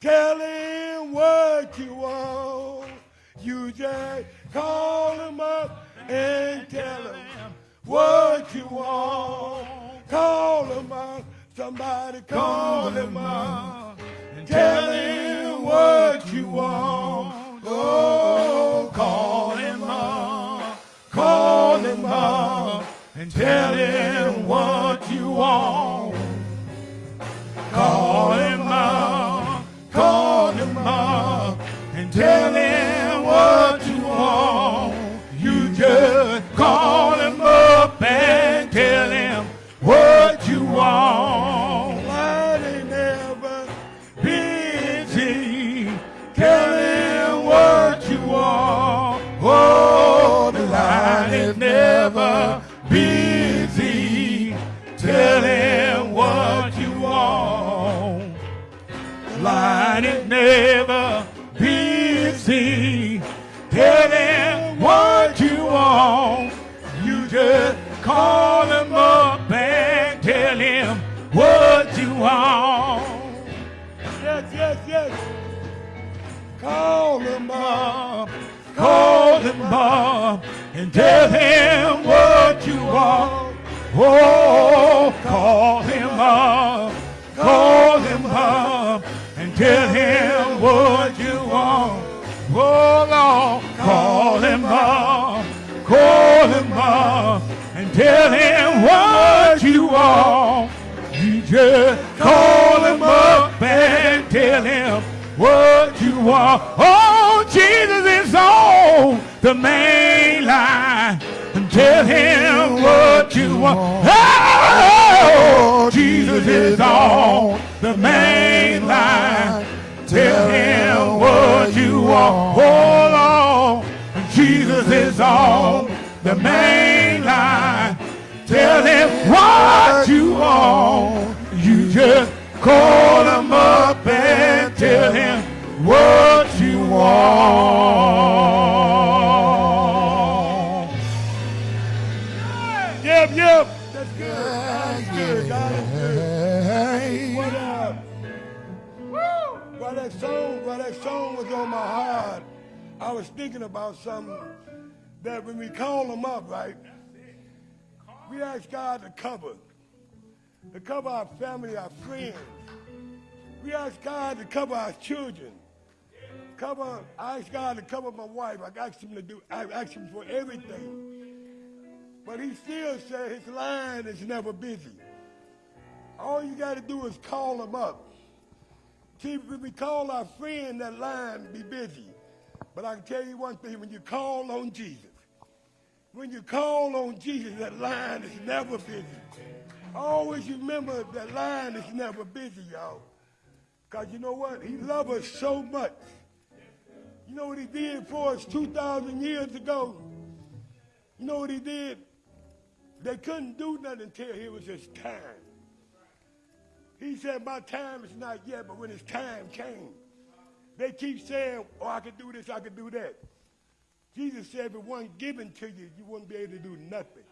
S5: Tell him what you want. You just call him up and tell him what you want. Call him up. Somebody call him up and tell him what you want. Oh, call him up. Call him up and tell him what you want. Call him up. Call him up and tell him Call him up and tell him what you want. Yes, yes, yes. Call him up. Call him up
S1: and tell him what you want. Oh, call him up. Call him up and tell him what you want. Oh, Lord, call him up. Call him up tell him what you want. You just call him up and tell him what you want. Oh, Jesus is on the main line. And tell him what you want. Oh, Jesus is on the main line. Tell him what you want. Oh, Lord, Jesus is on the main. Tell him what you want. You just call him up and tell him what you want.
S5: Yep, yep. That's good. That's good. God is good. What, uh, while that song, while that song was on my heart, I was thinking about something that when we call them up, right, we ask God to cover, to cover our family, our friends. We ask God to cover our children. Cover, I ask God to cover my wife. I asked him to do, I asked him for everything. But he still said his line is never busy. All you got to do is call him up. See, when we call our friend, that line be busy. But I can tell you one thing, when you call on Jesus, when you call on Jesus, that line is never busy. Always remember that line is never busy, y'all. Because you know what? He loves us so much. You know what he did for us 2,000 years ago? You know what he did? They couldn't do nothing until it was his time. He said, my time is not yet, but when his time came, they keep saying, oh, I could do this, I could do that. Jesus said, if it wasn't given to you, you wouldn't be able to do nothing.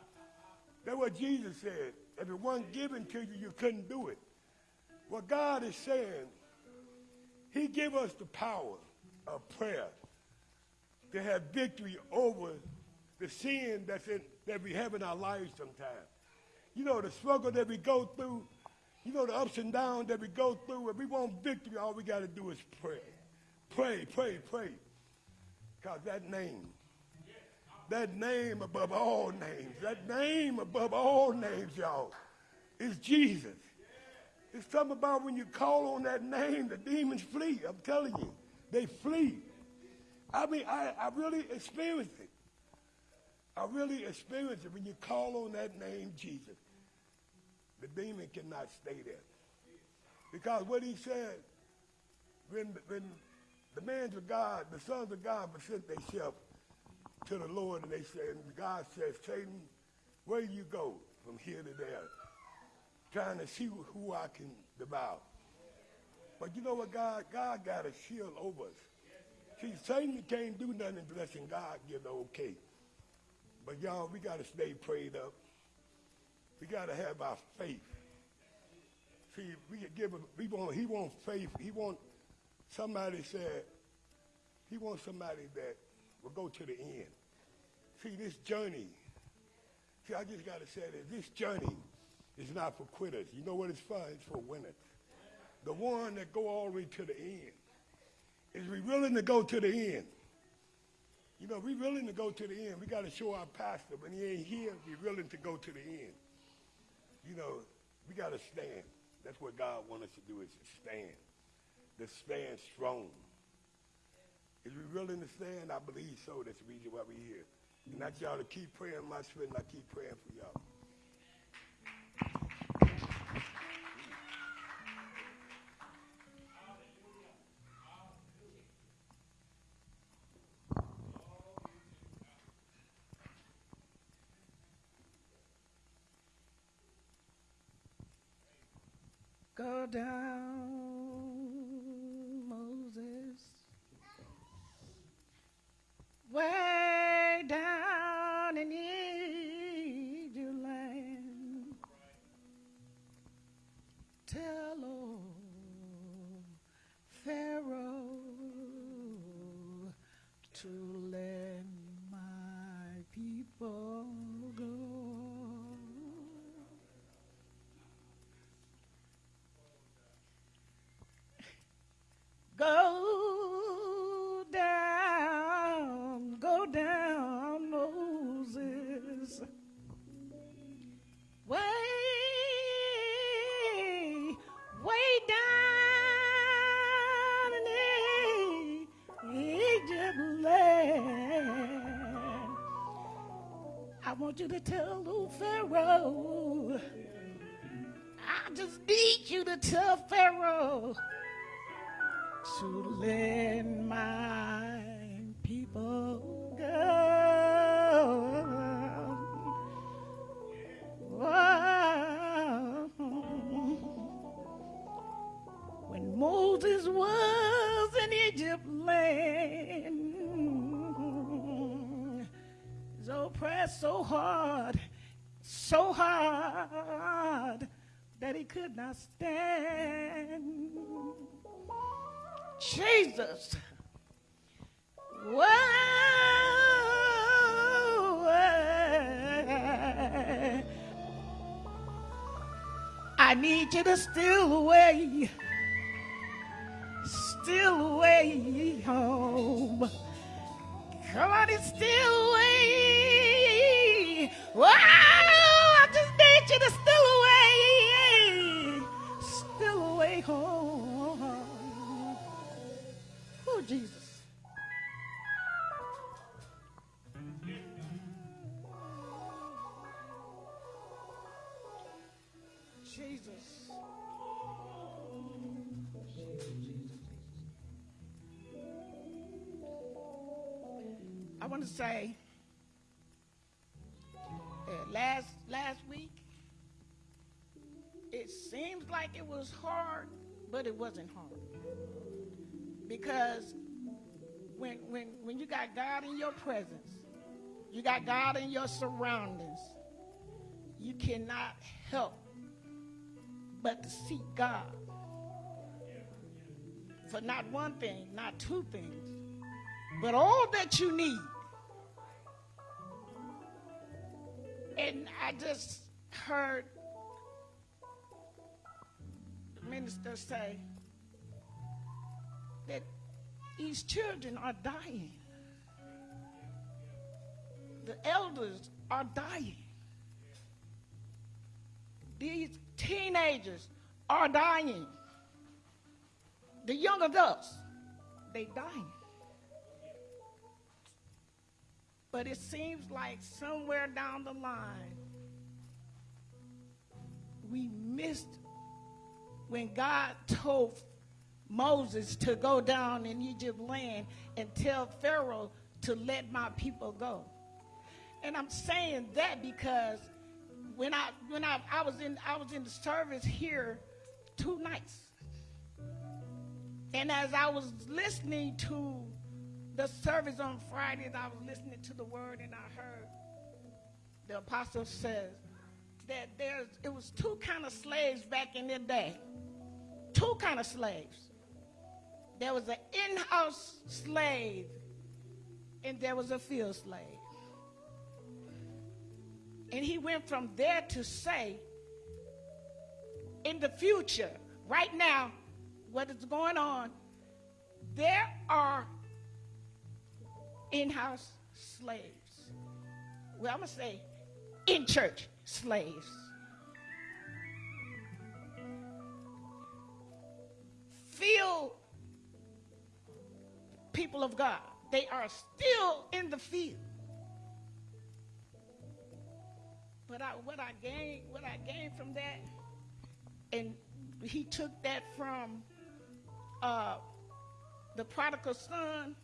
S5: That's what Jesus said. If it wasn't given to you, you couldn't do it. What God is saying, he gave us the power of prayer to have victory over the sin that's in, that we have in our lives sometimes. You know, the struggle that we go through, you know, the ups and downs that we go through. If we want victory, all we got to do is pray. Pray, pray, pray. Because that name, that name above all names, that name above all names, y'all, is Jesus. It's something about when you call on that name, the demons flee. I'm telling you, they flee. I mean, I, I really experienced it. I really experienced it when you call on that name, Jesus. The demon cannot stay there. Because what he said, when, when the men of God, the sons of God present themselves to the Lord and they said, and God says, Satan, where you go from here to there? Trying to see who I can devour. But you know what, God? God got a shield over us. See, Satan can't do nothing unless God give the okay. But y'all, we got to stay prayed up. We got to have our faith. See, we give him, we want, he wants faith. He want somebody said, he wants somebody that will go to the end. See, this journey, see, I just got to say this journey is not for quitters. You know what it's for? It's for winners. The one that go all the way to the end. Is we willing to go to the end? You know, we willing to go to the end. We got to show our pastor when he ain't here, we willing to go to the end. You know, we got to stand. That's what God wants us to do is to stand. To stand strong. Is we willing to stand? I believe so. That's the reason why we're here. And that's y'all to keep praying my spirit, and I keep praying for y'all.
S4: Go down,
S6: you to tell old Pharaoh. I just need you to tell Pharaoh to let Jesus. Whoa. I need you to steal away, steal away home. Come on and steal away. Whoa, wasn't hard. Because when when when you got God in your presence, you got God in your surroundings, you cannot help but to seek God for not one thing, not two things, but all that you need. And I just heard the minister say these children are dying. The elders are dying. These teenagers are dying. The young adults, they dying. But it seems like somewhere down the line, we missed when God told Moses to go down in Egypt land and tell Pharaoh to let my people go. And I'm saying that because when I when I, I was in I was in the service here two nights. And as I was listening to the service on Fridays, I was listening to the word and I heard the apostle says that there's it was two kind of slaves back in the day. Two kind of slaves. There was an in-house slave and there was a field slave. And he went from there to say, in the future, right now, what is going on, there are in house slaves. Well, I'm going to say in church slaves. Field people of God, they are still in the field. But I, what I gained, what I gained from that, and he took that from uh, the prodigal son.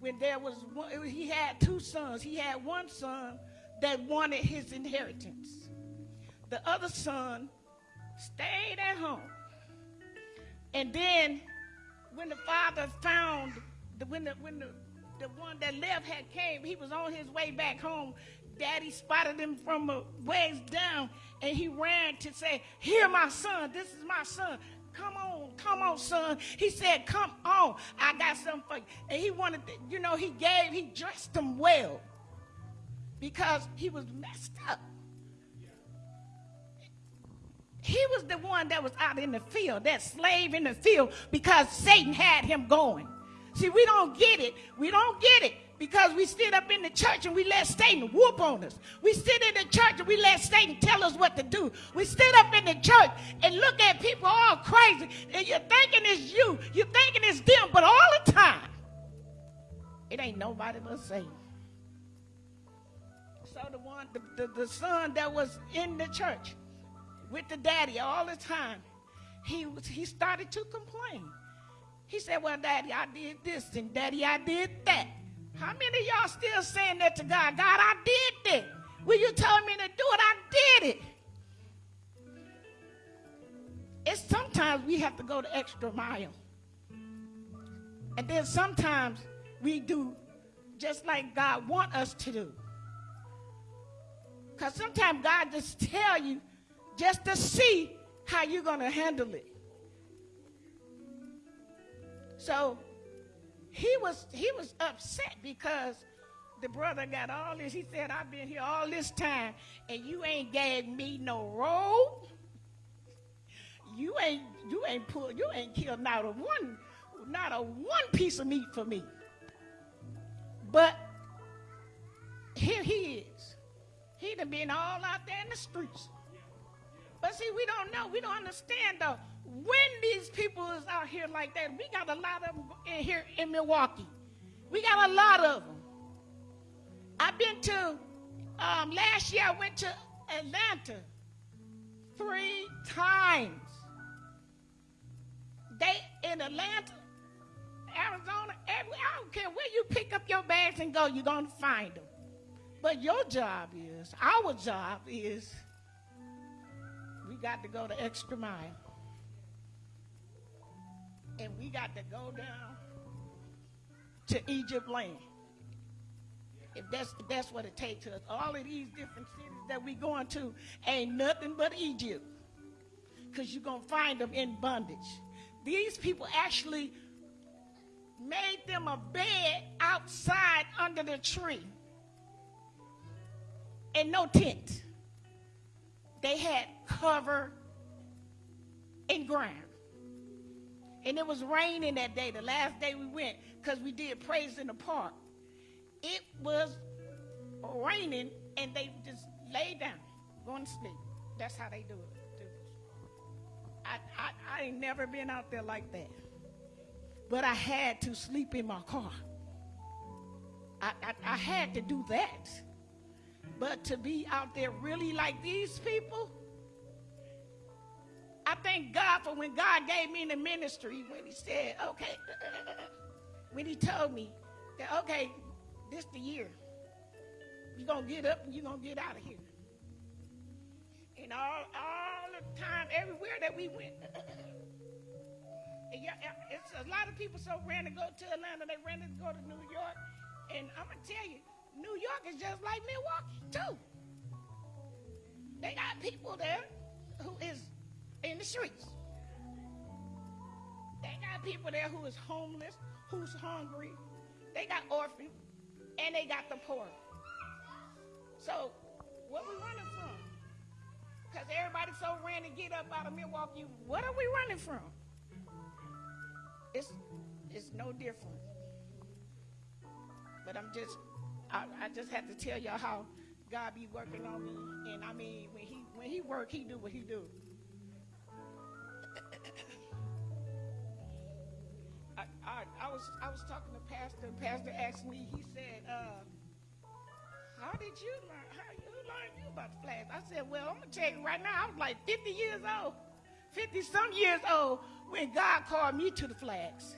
S6: When there was one, he had two sons. He had one son that wanted his inheritance. The other son stayed at home. And then, when the father found, when the when the the one that left had came, he was on his way back home daddy spotted him from a ways down and he ran to say, Here, my son, this is my son. Come on, come on, son. He said, Come on, I got something for you. And he wanted, to, you know, he gave, he dressed him well because he was messed up. He was the one that was out in the field, that slave in the field, because Satan had him going. See, we don't get it. We don't get it because we sit up in the church and we let Satan whoop on us. We sit in the church and we let Satan tell us what to do. We sit up in the church and look at people all crazy and you're thinking it's you. You're thinking it's them, but all the time, it ain't nobody but Satan. So the one, the, the, the son that was in the church with the daddy all the time, he, was, he started to complain. He said, Well, daddy, I did this, and daddy, I did that. How many of y'all still saying that to God? God, I did that. When you told me to do it, I did it. It's sometimes we have to go the extra mile. And then sometimes we do just like God want us to do. Because sometimes God just tell you just to see how you're going to handle it. So he was he was upset because the brother got all this. He said, I've been here all this time and you ain't gave me no robe. You ain't you ain't put you ain't killed not a one not a one piece of meat for me. But here he is. He done been all out there in the streets. But see, we don't know. We don't understand though. When these people is out here like that, we got a lot of them in here in Milwaukee. We got a lot of them. I've been to um, last year. I went to Atlanta three times. They in Atlanta, Arizona. Every, I don't care where you pick up your bags and go, you're gonna find them. But your job is, our job is, we got to go the extra mile. And we got to go down to Egypt land. If that's, that's what it takes us. All of these different cities that we going to ain't nothing but Egypt. Because you're to find them in bondage. These people actually made them a bed outside under the tree and no tent. They had cover and ground. And it was raining that day, the last day we went, because we did praise in the park. It was raining, and they just lay down, going to sleep. That's how they do it. I, I, I ain't never been out there like that. But I had to sleep in my car. I, I, I had to do that. But to be out there really like these people, I thank God for when God gave me the ministry when He said, okay, when He told me that, okay, this the year. You're going to get up and you're going to get out of here. And all, all the time, everywhere that we went. it's a lot of people so ran to go to Atlanta, they ran to go to New York. And I'm going to tell you, New York is just like Milwaukee, too. They got people there who is in the streets. They got people there who is homeless, who's hungry. They got orphans, and they got the poor. So, what we running from? Because everybody so ran to get up out of Milwaukee. What are we running from? It's it's no different. But I'm just I, I just have to tell y'all how God be working on me. And I mean when he when he work, he do what he do. I, I, I was I was talking to Pastor. Pastor asked me. He said, uh, "How did you learn? How you learned you about the flags?" I said, "Well, I'm gonna tell you right now. I was like 50 years old, 50 some years old when God called me to the flags."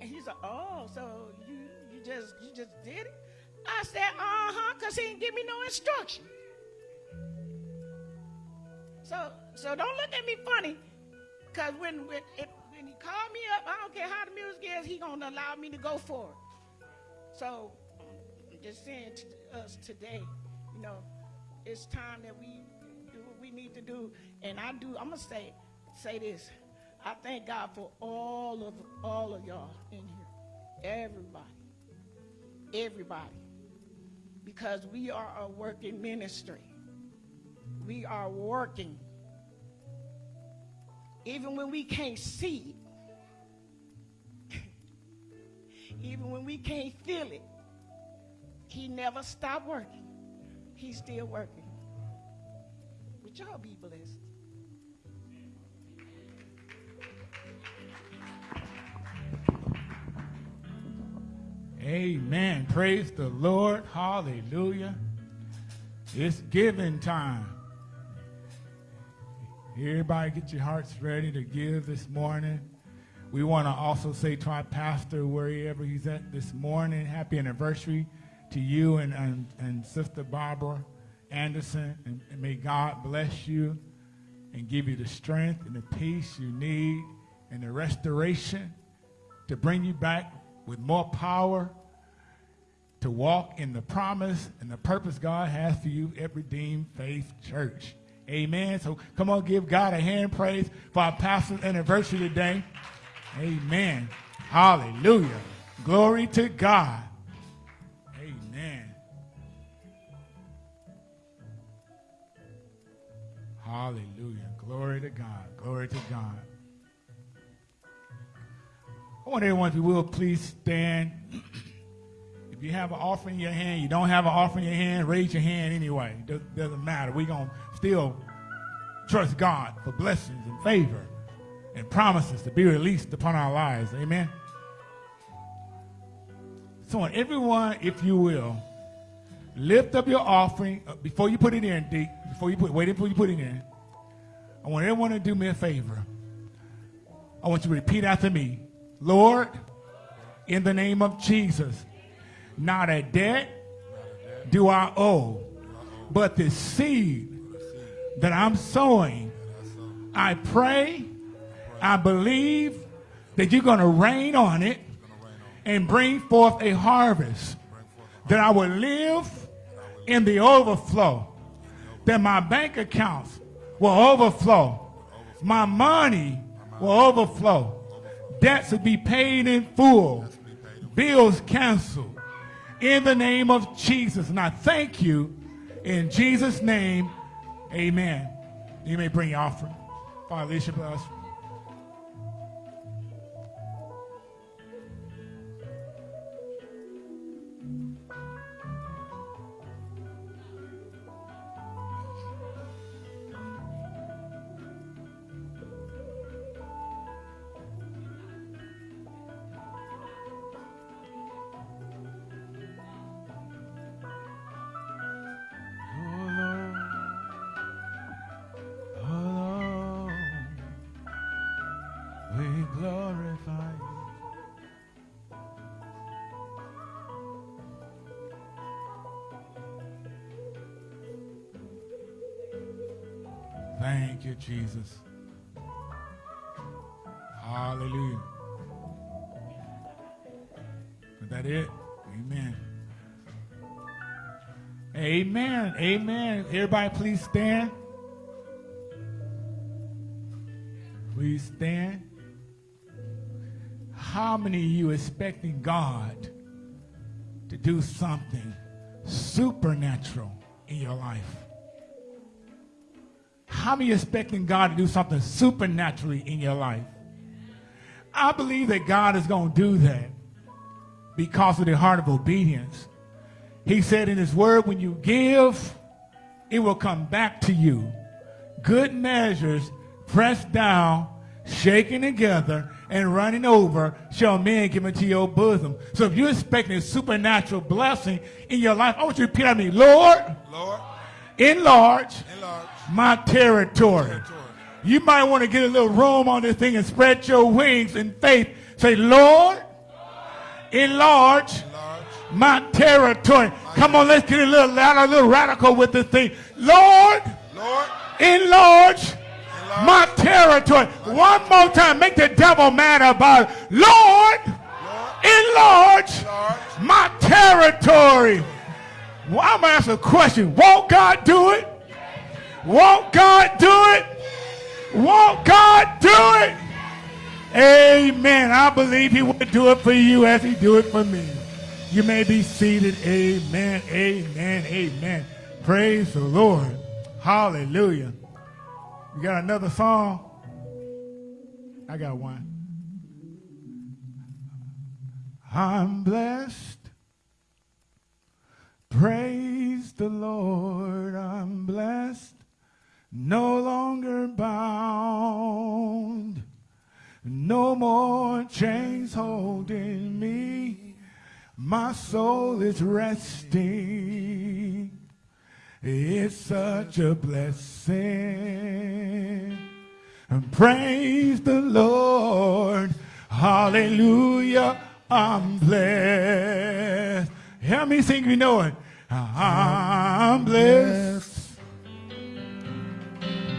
S6: And he said, "Oh, so you you just you just did it?" I said, "Uh huh," because he didn't give me no instruction. So so don't look at me funny, because when when it, called me up, I don't care how the music is, he gonna allow me to go for it. So I'm just saying to us today, you know, it's time that we do what we need to do. And I do. I'm gonna say say this. I thank God for all of all of y'all in here, everybody, everybody, because we are a working ministry. We are working. Even when we can't see even when we can't feel it, He never stopped working. He's still working. Would y'all be blessed?
S1: Amen. Praise the Lord. Hallelujah. It's giving time. Everybody get your hearts ready to give this morning. We want to also say to our pastor, wherever he's at this morning, happy anniversary to you and, and, and Sister Barbara Anderson. And, and may God bless you and give you the strength and the peace you need and the restoration to bring you back with more power to walk in the promise and the purpose God has for you at Redeemed Faith Church. Amen. So come on, give God a hand praise for our pastor's anniversary today. Amen. Hallelujah. Glory to God. Amen. Hallelujah. Glory to God. Glory to God. I want everyone, if you will, please stand. If you have an offering in your hand, you don't have an offering in your hand, raise your hand anyway. It doesn't matter. We're going to still trust God for blessings and favor and promises to be released upon our lives. Amen. So, everyone, if you will, lift up your offering uh, before you put it in, deep. Before you put, wait until you put it in. I want everyone to do me a favor. I want you to repeat after me. Lord, in the name of Jesus, not a debt do I owe, but the seed that I'm sowing. I pray, I believe that you're going to rain on it and bring forth a harvest. That I will live in the overflow. That my bank accounts will overflow. My money will overflow. Debts will be paid in full. Bills canceled in the name of Jesus. And I thank you in Jesus' name. Amen. You may bring your offering. Father, Alicia, bless. Jesus. Hallelujah. Is that it? Amen. Amen. Amen. Everybody, please stand. Please stand. How many of you expecting God to do something supernatural in your life? How many expecting God to do something supernaturally in your life? I believe that God is going to do that because of the heart of obedience. He said in his word, when you give, it will come back to you. Good measures, pressed down, shaken together, and running over shall men give into your bosom. So if you're expecting a supernatural blessing in your life, I want you to repeat after me, Lord,
S2: Lord,
S1: enlarge,
S2: enlarge
S1: my territory.
S2: territory.
S1: You might want to get a little room on this thing and spread your wings in faith. Say, Lord, enlarge
S2: Enlarge
S1: my territory. Come on, let's get a little louder, a little radical with this thing. Lord,
S2: Lord,
S1: enlarge my territory. One more time, make the devil mad about it. Lord, enlarge
S2: enlarge
S1: my territory. Well, I'm ask a question. Won't God do it? Won't God do it? Won't God do it? Amen. I believe he would do it for you as he do it for me. You may be seated. Amen. Amen. Amen. Praise the Lord. Hallelujah. You got another song? I got one. I'm blessed. Praise the Lord. I'm blessed. No longer bound. No more chains holding me. My soul is resting. It's such a blessing. And praise the Lord. Hallelujah. I'm blessed. Help me sing, you know it. I'm blessed.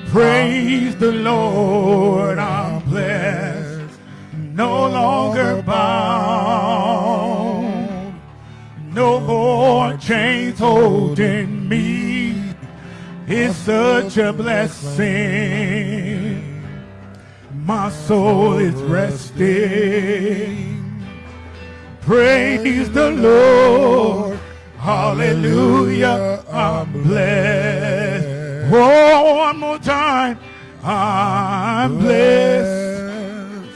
S1: Praise the Lord. I'm blessed. No longer bound. No more chains holding me. It's such a blessing. My soul is resting. Praise the Lord. Hallelujah. I'm blessed. Oh, one more time. I'm blessed.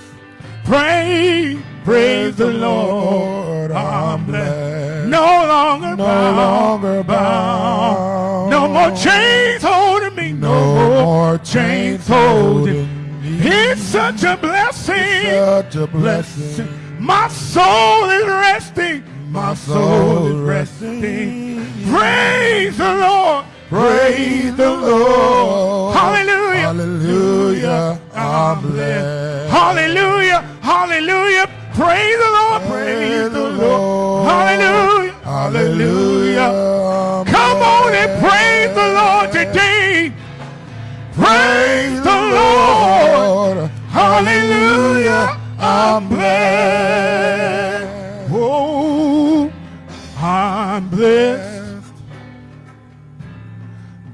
S1: Praise, praise the Lord. I'm blessed. No longer bound.
S2: No longer bound.
S1: No more chains holding me. No,
S2: No more chains holding me.
S1: It's such a blessing.
S2: Such a blessing.
S1: My soul is resting.
S2: My soul is resting.
S1: Praise the Lord.
S2: Praise the Lord.
S1: Hallelujah.
S2: Hallelujah. I'm blessed.
S1: Hallelujah. Hallelujah. Praise the Lord. Praise the Lord. Hallelujah. Hallelujah. Come on and praise the Lord today. Praise the Lord. Hallelujah. I'm blessed. Oh, I'm blessed.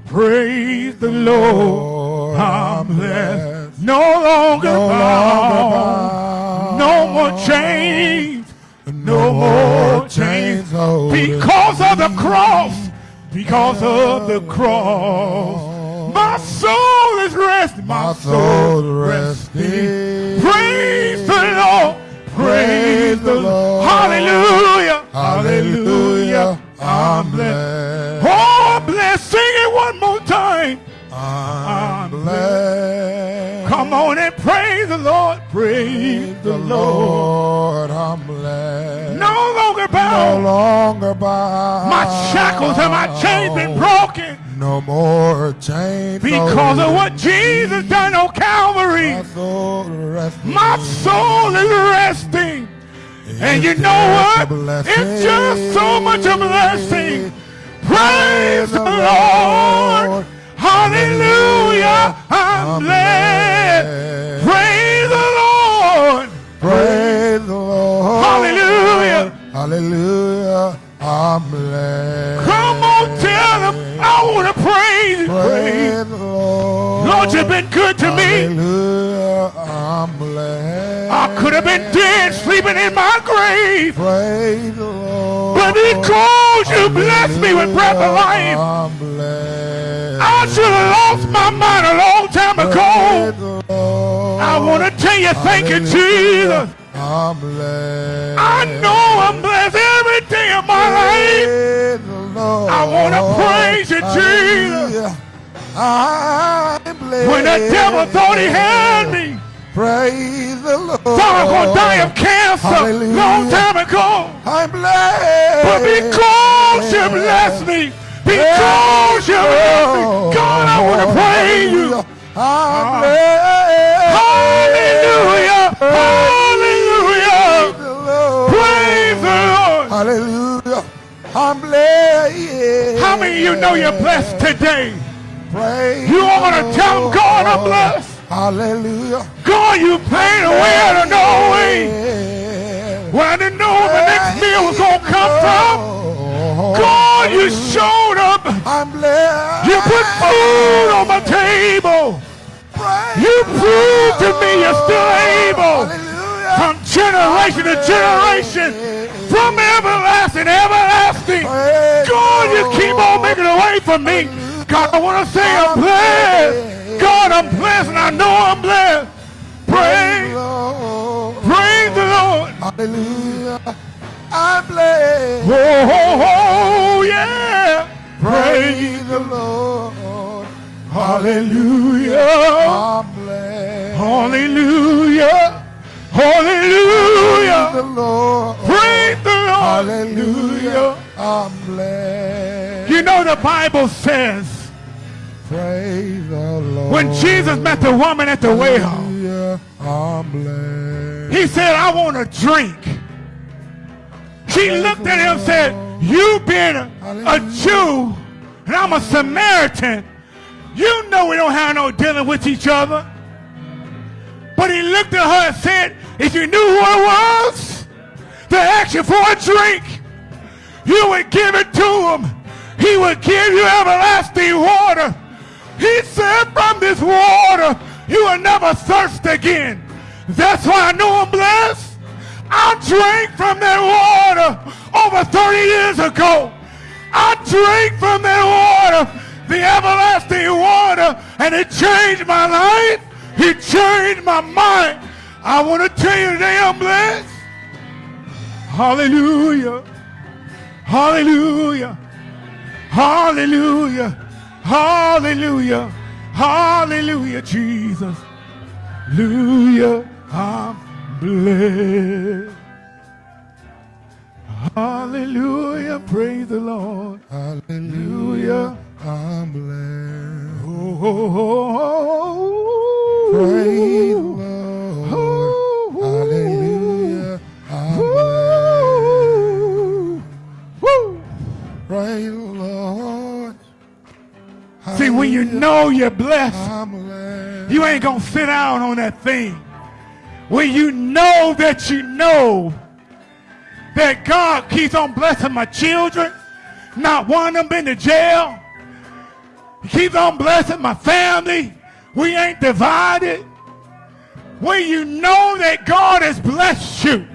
S1: Praise the Lord. I'm blessed. No longer
S2: No
S1: bound. No more chains. No more chains. Because of the cross. Because of the cross. My soul is resting.
S2: My soul is resting.
S1: Praise the Lord. Praise the Lord. Hallelujah.
S2: Hallelujah. I'm blessed.
S1: Oh, blessed. Sing it one more time.
S2: I'm blessed.
S1: Come on and praise the Lord. Praise the Lord.
S2: Lord, I'm blessed.
S1: No longer bound.
S2: No longer bound.
S1: My shackles and my chains been broken
S2: No more chains.
S1: because of what Jesus done on Calvary.
S2: My soul resting.
S1: My soul is resting. And you know what? It's just so much a blessing. Praise the Lord. Hallelujah. I'm blessed. Praise the Lord.
S2: Praise the Lord.
S1: Hallelujah.
S2: Hallelujah. I'm blessed.
S1: Praise you. Praise.
S2: Praise the Lord.
S1: Lord, you've been good to me.
S2: I'm blessed.
S1: I could have been dead, sleeping in my grave.
S2: Praise the Lord.
S1: But because you blessed me with breath of life. I should have lost my mind a long time ago. I want to tell you, thank you, Jesus.
S2: I'm blessed.
S1: I know I'm blessed every day of my life.
S2: Lord.
S1: I wanna praise you, Jesus.
S2: I'm blessed.
S1: When the devil thought he had me,
S2: Praise the Lord.
S1: thought I was going to die of cancer
S2: Hallelujah.
S1: long time ago.
S2: I'm blessed.
S1: But because you blessed me, because you blessed me, God, I want to praise you.
S2: I'm blessed.
S1: Hallelujah. Ah. Hallelujah.
S2: Praise the Lord.
S1: Praise the Lord.
S2: Hallelujah. I'm blessed.
S1: How many of you know you're blessed today?
S2: Praise
S1: You ought to tell God, I'm blessed.
S2: Hallelujah.
S1: God, you paid a way out of no way. When I didn't know where the next meal was going to come from, God, you showed up.
S2: I'm blessed.
S1: You put food on my table.
S2: Praise
S1: You proved to me you're still able.
S2: Hallelujah.
S1: From generation to generation, from everlasting everlasting. God, you keep on making a way for me. God, I want to say I'm blessed. God, I'm blessed and I know I'm blessed. Praise, praise the Lord.
S2: Hallelujah. I'm blessed.
S1: Oh, oh, oh, oh, yeah. Praise.
S2: Praise the Lord.
S1: Hallelujah.
S2: I'm blessed.
S1: Hallelujah. Hallelujah.
S2: Praise The Lord.
S1: Praise the
S2: Hallelujah. I'm blessed.
S1: You know the Bible says
S2: Praise the Lord.
S1: when Jesus met the woman at the well,
S2: I'm blessed.
S1: he said, I want a drink. She looked at him and said, You being a, a Jew and I'm a Samaritan, you know we don't have no dealing with each other. But he looked at her and said, If you knew who I was to ask you for a drink, you would give it to him. He would give you everlasting water. He said, From this water, you will never thirst again. That's why I know I'm blessed. I drank from that water over 30 years ago. I drank from that water, the everlasting water, and it changed my life. It changed my mind. I want to tell you today I'm blessed. Hallelujah. Hallelujah. Hallelujah. Hallelujah. Hallelujah, Jesus. Hallelujah. I'm blessed. Hallelujah. Praise the Lord.
S2: Hallelujah. I'm blessed.
S1: Oh, oh, oh, oh. oh,
S2: oh.
S1: See, when you know you're blessed, you ain't going to sit down on that thing. When you know that you know that God keeps on blessing my children, not one of them been to jail. He keeps on blessing my family. We ain't divided. When you know that God has blessed you,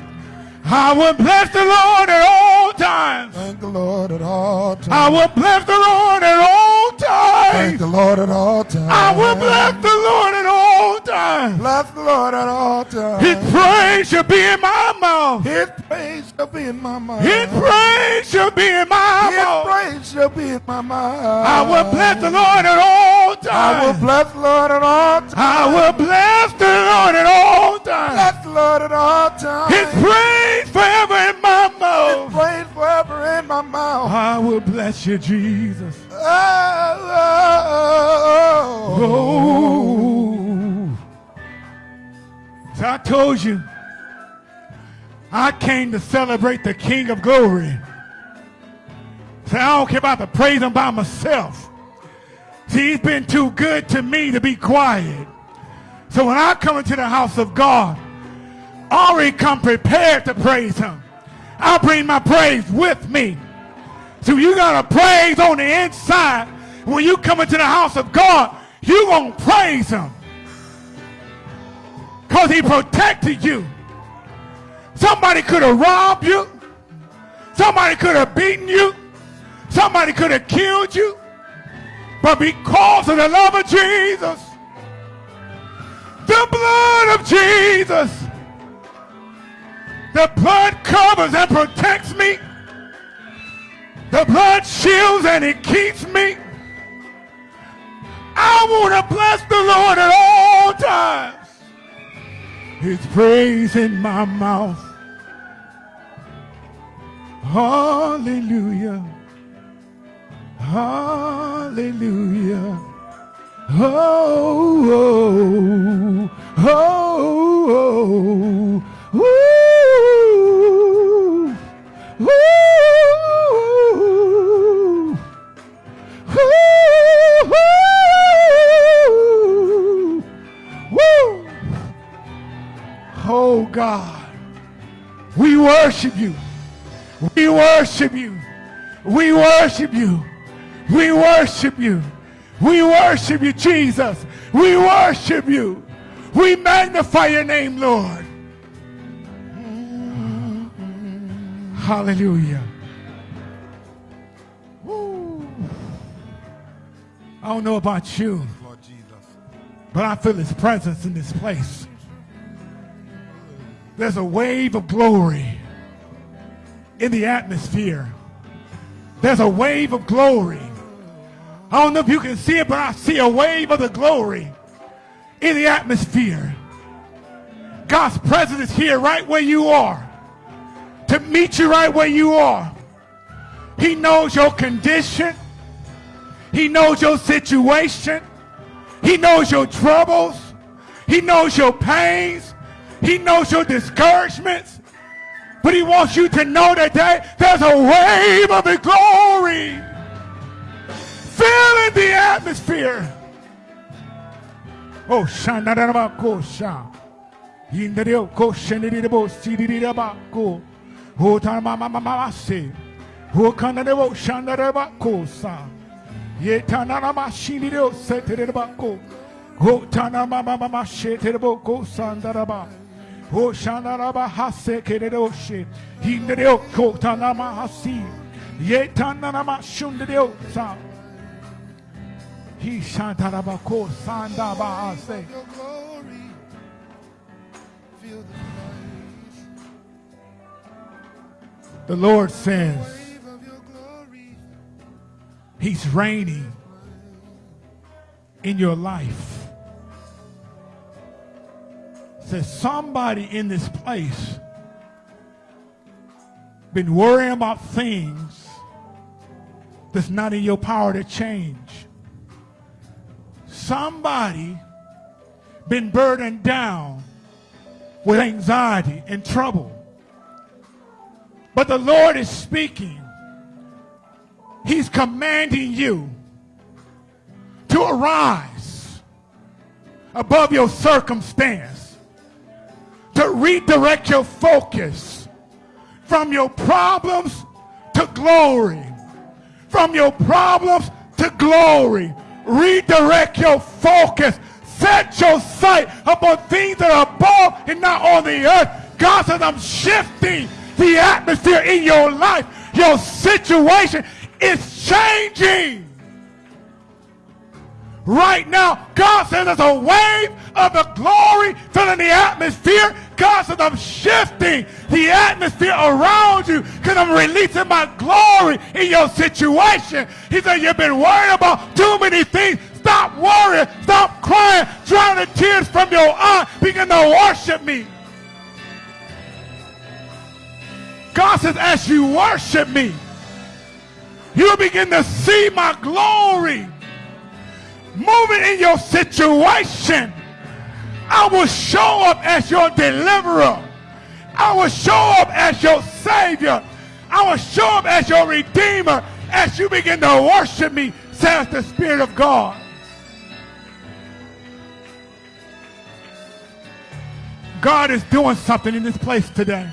S1: I will bless the Lord at all times.
S2: Thank the Lord at all times.
S1: I will bless the Lord at all times.
S2: Thank the Lord at all times.
S1: I will bless the Lord at all times.
S2: Bless the Lord at all times.
S1: His praise shall be in my mouth.
S2: His praise shall be in my mouth.
S1: His praise shall be in my
S2: His
S1: mouth.
S2: praise shall be in my mouth.
S1: I will bless the Lord at all times.
S2: I will bless the Lord at all times.
S1: I will bless the Lord at all times.
S2: Bless Lord at all times.
S1: His praise forever in my
S2: His
S1: mouth.
S2: praise forever in my mouth.
S1: I will bless you, Jesus.
S2: Oh,
S1: Oh. So I told you, I came to celebrate the King of Glory. So I don't care about the praise him by myself. See, he's been too good to me to be quiet. So when I come into the house of God, already come prepared to praise him. I bring my praise with me. So you got to praise on the inside. When you come into the house of God, you going to praise him. Because he protected you. Somebody could have robbed you. Somebody could have beaten you. Somebody could have killed you. But because of the love of Jesus, the blood of Jesus, the blood covers and protects me. The blood shields and it keeps me. I want to bless the Lord at all times. His praise in my mouth. Hallelujah. Hallelujah. Oh, oh, oh, oh, oh. Woo! Oh God, we worship you. We worship you. We worship you. We worship you. We worship you, Jesus. We worship you. We magnify your name, Lord. Hallelujah. Woo. I don't know about you, but I feel his presence in this place. There's a wave of glory in the atmosphere. There's a wave of glory. I don't know if you can see it, but I see a wave of the glory in the atmosphere. God's presence is here right where you are. To meet you right where you are. He knows your condition. He knows your situation. He knows your troubles. He knows your pains. He knows your discouragements. But he wants you to know today there's a wave of the glory filling the atmosphere. Oh, shanarabakosha. Inderio koshenirabo sidirabako. Oh, tamamamamase. Oh, kanarebo shanarabakosa. Yetanarama shinirio setirabako. Oh, tanamamamama shetirabo sandaraba. O shanaraba hase kereroshe. Hindereo kotanama hasi. Yetanama shundereo sa. He shantaraba ko sandaba hase.
S2: The
S1: Lord says He's reigning in your life. Says somebody in this place been worrying about things that's not in your power to change. Somebody been burdened down with anxiety and trouble. But the Lord is speaking. He's commanding you to arise above your circumstance, to redirect your focus from your problems to glory, from your problems to glory. Redirect your focus. Set your sight upon things that are above and not on the earth. God says, I'm shifting the atmosphere in your life. Your situation is changing. Right now, God there's a wave of the glory filling the atmosphere. God says I'm shifting the atmosphere around you because I'm releasing my glory in your situation. He said you've been worried about too many things. Stop worrying. Stop crying. Dry the tears from your eye. Begin to worship me. God says as you worship me, you'll begin to see my glory moving in your situation. I will show up as your deliverer. I will show up as your savior. I will show up as your redeemer as you begin to worship me, says the Spirit of God. God is doing something in this place today.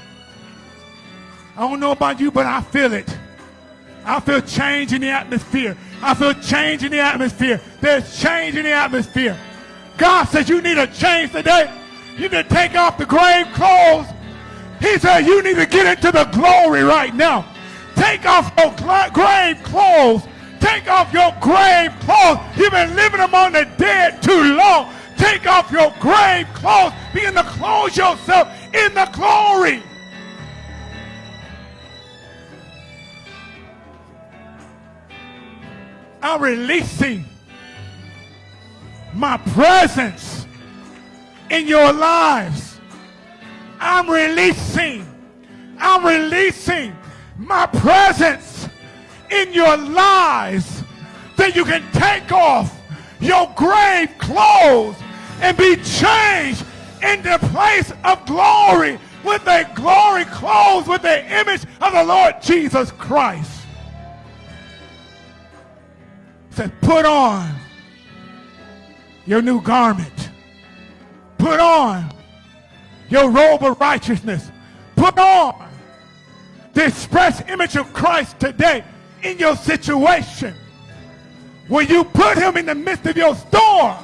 S1: I don't know about you, but I feel it. I feel change in the atmosphere. I feel change in the atmosphere. There's change in the atmosphere. God says you need a change today. You need to take off the grave clothes. He said you need to get into the glory right now. Take off your grave clothes. Take off your grave clothes. You've been living among the dead too long. Take off your grave clothes. Begin to clothe yourself in the glory. I'm releasing my presence in your lives. I'm releasing, I'm releasing my presence in your lives that you can take off your grave clothes and be changed into a place of glory with a glory clothes with the image of the Lord Jesus Christ. Said, put on your new garment. Put on your robe of righteousness. Put on the express image of Christ today in your situation. When you put him in the midst of your storm,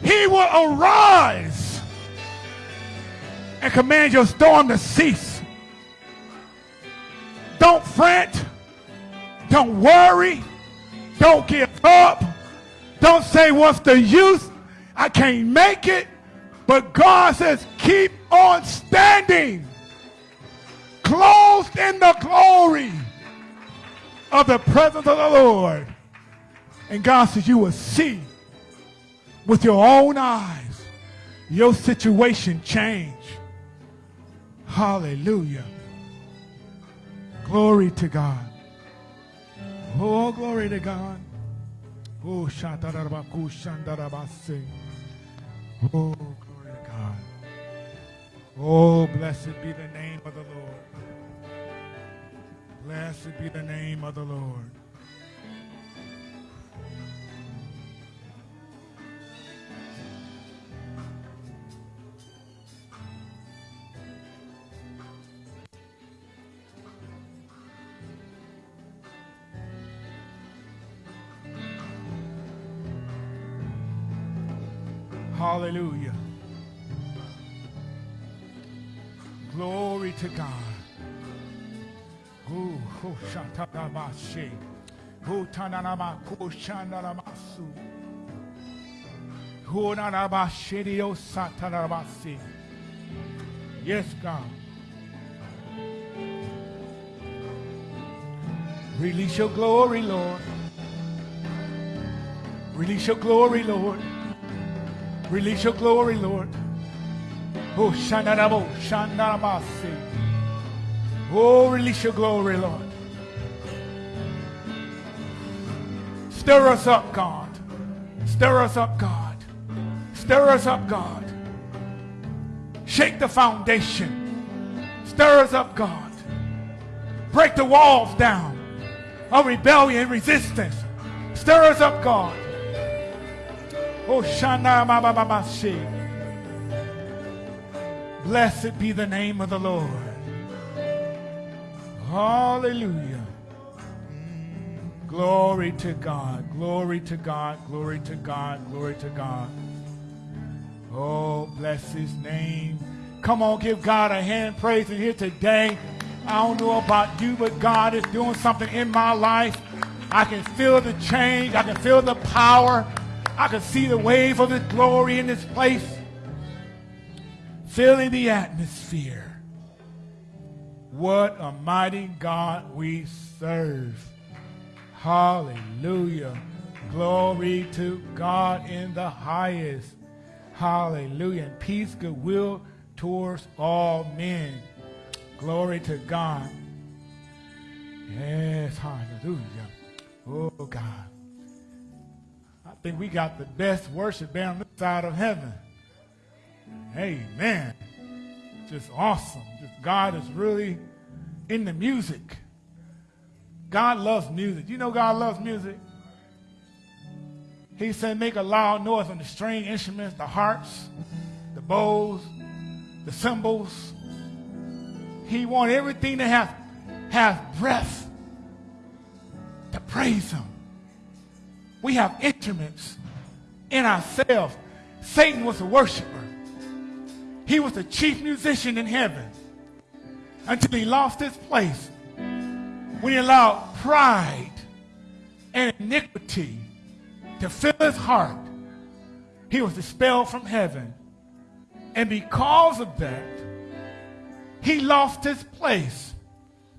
S1: he will arise and command your storm to cease. Don't fret. Don't worry. Don't give up. Don't say, what's the use? I can't make it. But God says, keep on standing. Clothed in the glory of the presence of the Lord. And God says, you will see with your own eyes your situation change. Hallelujah. Glory to God. Oh, glory to God. Oh, shatarabaku shandarabase. Oh, glory to God. Oh, blessed be the name of the Lord. Blessed be the name of the Lord. Hallelujah. Glory to God. Ooh, oh, shatarabashi. Oh, tananamaku shandaramasu. Oh, nanabashirio satarabasi. Yes, God. Release your glory, Lord. Release your glory, Lord. Release your glory, Lord. Oh, Shandarabo, Shandarabasi. Oh, release your glory, Lord. Stir us up, God. Stir us up, God. Stir us up, God. Shake the foundation. Stir us up, God. Break the walls down of rebellion and resistance. Stir us up, God. Blessed be the name of the Lord. Hallelujah. Mm, glory to God. Glory to God. Glory to God. Glory to God. Oh, bless his name. Come on, give God a hand praise in here today. I don't know about you, but God is doing something in my life. I can feel the change. I can feel the power. I can see the wave of His glory in this place, filling the atmosphere. What a mighty God we serve. Hallelujah. Glory to God in the highest. Hallelujah. And peace, goodwill towards all men. Glory to God. Yes, hallelujah. Oh, God. Think we got the best worship band on this side of heaven. Amen. Just awesome. Just God is really in the music. God loves music. You know God loves music? He said, make a loud noise on the string instruments, the harps, the bows, the cymbals. He wants everything to have, have breath to praise him. We have instruments in ourselves. Satan was a worshiper. He was the chief musician in heaven until he lost his place when he allowed pride and iniquity to fill his heart. He was expelled from heaven. And because of that, he lost his place.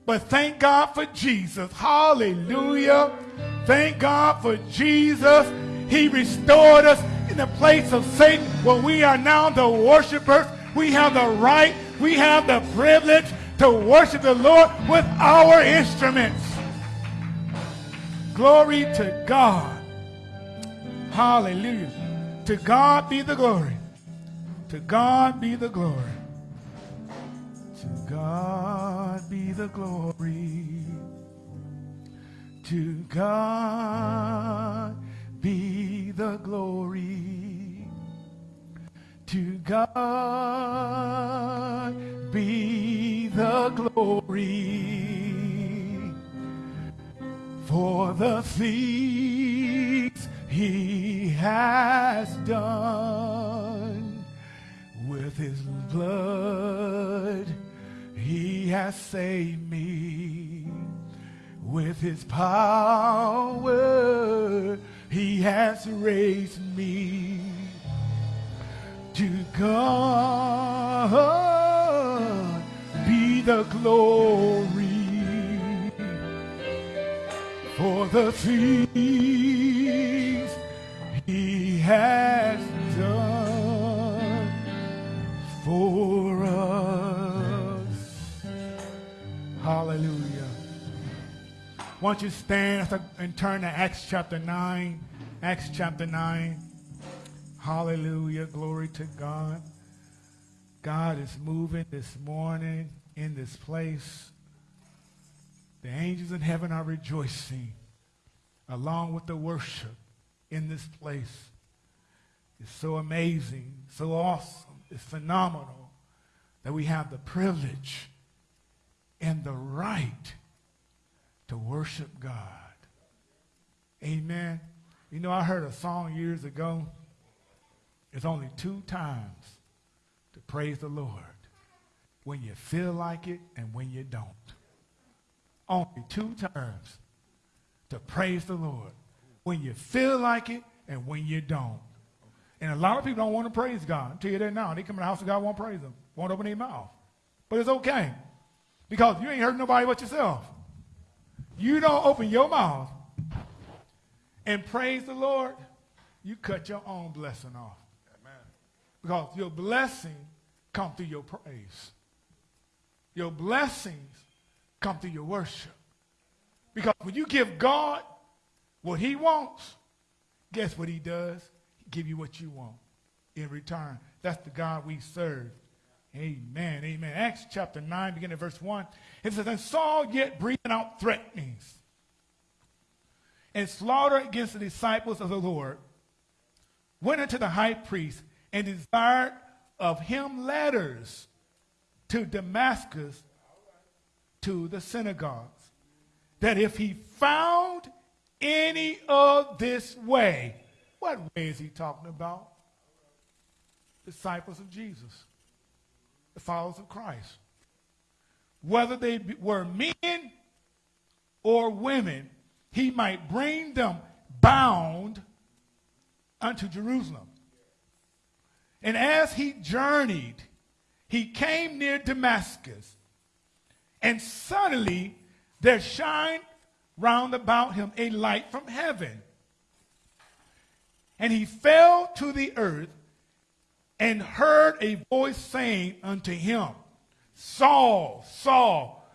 S1: But thank God for Jesus. Hallelujah. Thank God for Jesus. He restored us in the place of Satan where we are now the worshipers. We have the right, we have the privilege to worship the Lord with our instruments. Glory to God. Hallelujah. To God be the glory. To God be the glory. To God be the glory. To God be the glory. To God be the glory for the things he has done with his blood he has saved me with his power he has raised me to God be the glory for the things he has done for us. Why don't you stand and turn to Acts chapter 9? Acts chapter 9. Hallelujah. Glory to God. God is moving this morning in this place. The angels in heaven are rejoicing along with the worship in this place. It's so amazing, so awesome, it's phenomenal that we have the privilege and the right to worship God. Amen. You know, I heard a song years ago. It's only two times to praise the Lord when you feel like it and when you don't. Only two times to praise the Lord when you feel like it and when you don't. And a lot of people don't want to praise God. I'll tell you that now. They come in the house of God, won't praise Him, won't open their mouth. But it's okay because you ain't hurting nobody but yourself. You don't open your mouth and praise the Lord, you cut your own blessing off. Amen. Because your blessing come through your praise. Your blessings come through your worship. Because when you give God what he wants, guess what he does? He give you what you want in return. That's the God we serve. Amen. Amen. Acts chapter 9, beginning at verse 1. It says, And Saul yet breathing out threatenings and slaughter against the disciples of the Lord, went unto the high priest and desired of him letters to Damascus to the synagogues, that if he found any of this way, what way is he talking about? Disciples of Jesus the followers of Christ. Whether they were men or women, he might bring them bound unto Jerusalem. And as he journeyed, he came near Damascus, and suddenly there shined round about him a light from heaven. And he fell to the earth and heard a voice saying unto him, Saul, Saul,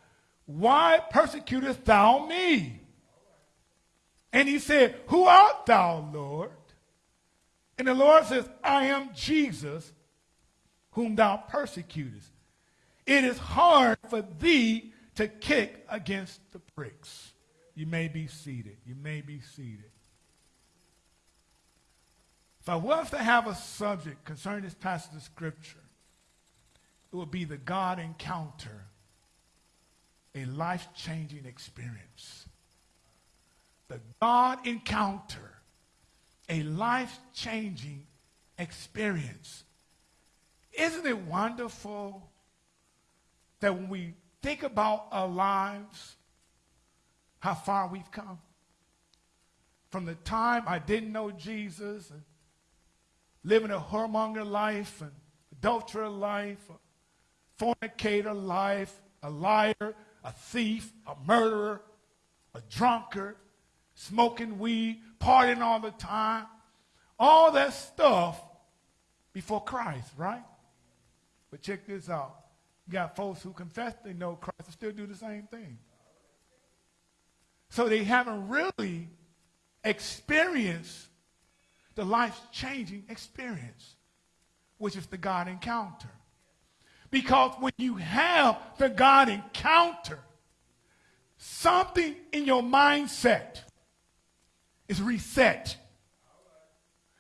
S1: why persecutest thou me? And he said, Who art thou, Lord? And the Lord says, I am Jesus, whom thou persecutest. It is hard for thee to kick against the pricks. You may be seated. You may be seated. If I was to have a subject concerning this passage of Scripture, it would be the God encounter, a life changing experience. The God encounter, a life changing experience. Isn't it wonderful that when we think about our lives, how far we've come? From the time I didn't know Jesus and living a whoremonger life, an adulterer life, a fornicator life, a liar, a thief, a murderer, a drunkard, smoking weed, partying all the time, all that stuff before Christ, right? But check this out. You got folks who confess they know Christ and still do the same thing. So they haven't really experienced the life changing experience, which is the God encounter. Because when you have the God encounter, something in your mindset is reset.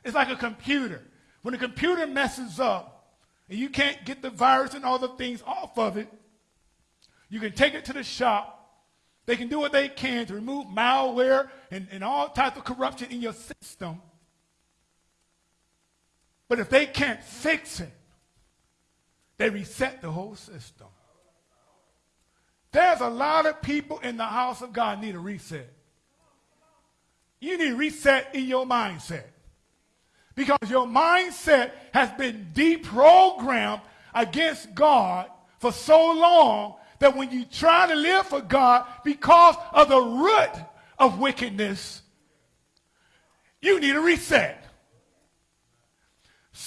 S1: It's like a computer. When a computer messes up and you can't get the virus and all the things off of it, you can take it to the shop. They can do what they can to remove malware and, and all types of corruption in your system. But if they can't fix it, they reset the whole system. There's a lot of people in the house of God need a reset. You need a reset in your mindset. Because your mindset has been deprogrammed against God for so long that when you try to live for God because of the root of wickedness, you need a reset.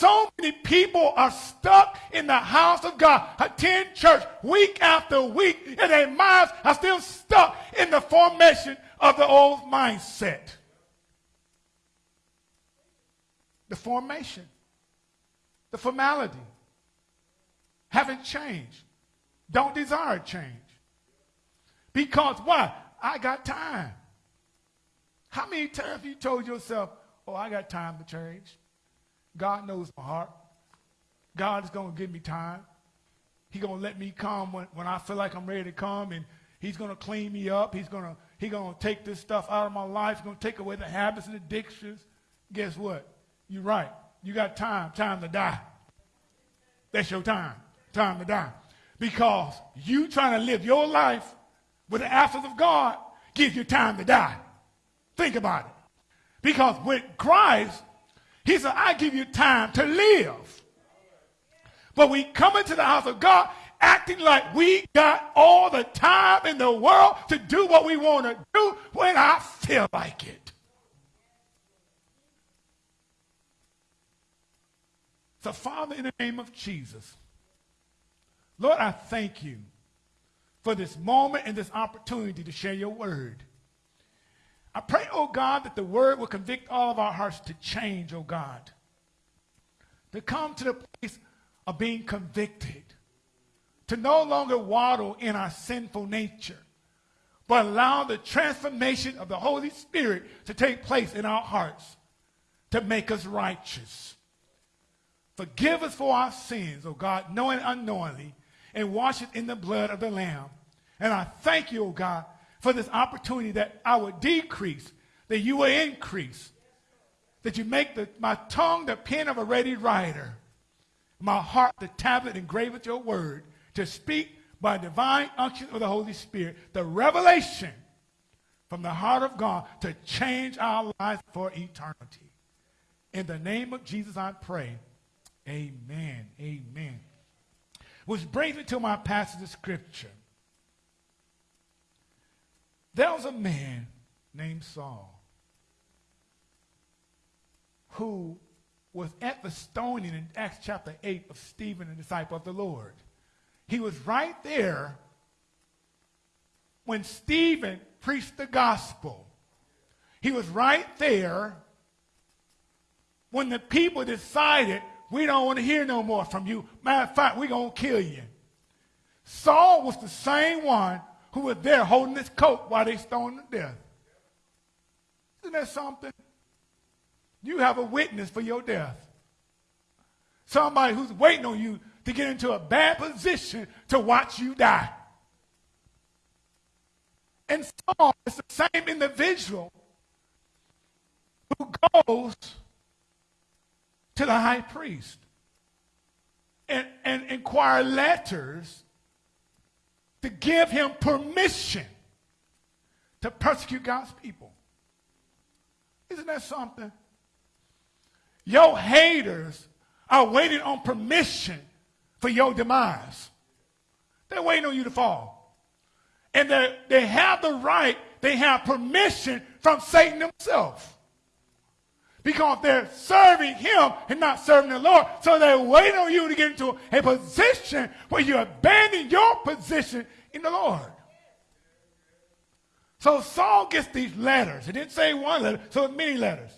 S1: So many people are stuck in the house of God, attend church week after week, and their minds are still stuck in the formation of the old mindset. The formation, the formality haven't changed. Don't desire change. Because why? I got time. How many times have you told yourself, oh, I got time to change? God knows my heart. God is going to give me time. He's going to let me come when, when I feel like I'm ready to come, and he's going to clean me up. He's going to he's going to take this stuff out of my life. He's going to take away the habits and addictions. Guess what? You're right. You got time. Time to die. That's your time. Time to die. Because you trying to live your life with the absence of God gives you time to die. Think about it. Because with Christ, he said, I give you time to live. But we come into the house of God acting like we got all the time in the world to do what we want to do when I feel like it. So, Father, in the name of Jesus, Lord, I thank you for this moment and this opportunity to share your word. I pray, oh God, that the word will convict all of our hearts to change, oh God, to come to the place of being convicted, to no longer waddle in our sinful nature, but allow the transformation of the Holy Spirit to take place in our hearts to make us righteous. Forgive us for our sins, oh God, knowing and unknowingly, and wash it in the blood of the Lamb. And I thank you, oh God, for this opportunity that I would decrease, that you will increase, that you make the, my tongue the pen of a ready writer, my heart the tablet engraved with your word, to speak by divine unction of the Holy Spirit, the revelation from the heart of God to change our lives for eternity. In the name of Jesus, I pray. Amen. Amen. Which brings me to my passage of scripture. There was a man named Saul who was at the stoning in Acts chapter 8 of Stephen, the disciple of the Lord. He was right there when Stephen preached the gospel. He was right there when the people decided we don't want to hear no more from you. Matter of fact, we're going to kill you. Saul was the same one who was there holding his coat while they stoned him to death. Isn't that something? You have a witness for your death. Somebody who's waiting on you to get into a bad position to watch you die. And Saul is the same individual who goes to the high priest and, and inquire letters to give him permission to persecute God's people. Isn't that something? Your haters are waiting on permission for your demise. They're waiting on you to fall. And they have the right, they have permission from Satan himself because they're serving him and not serving the Lord. So they're waiting on you to get into a position where you abandon your position in the Lord. So Saul gets these letters. It didn't say one letter, so many letters.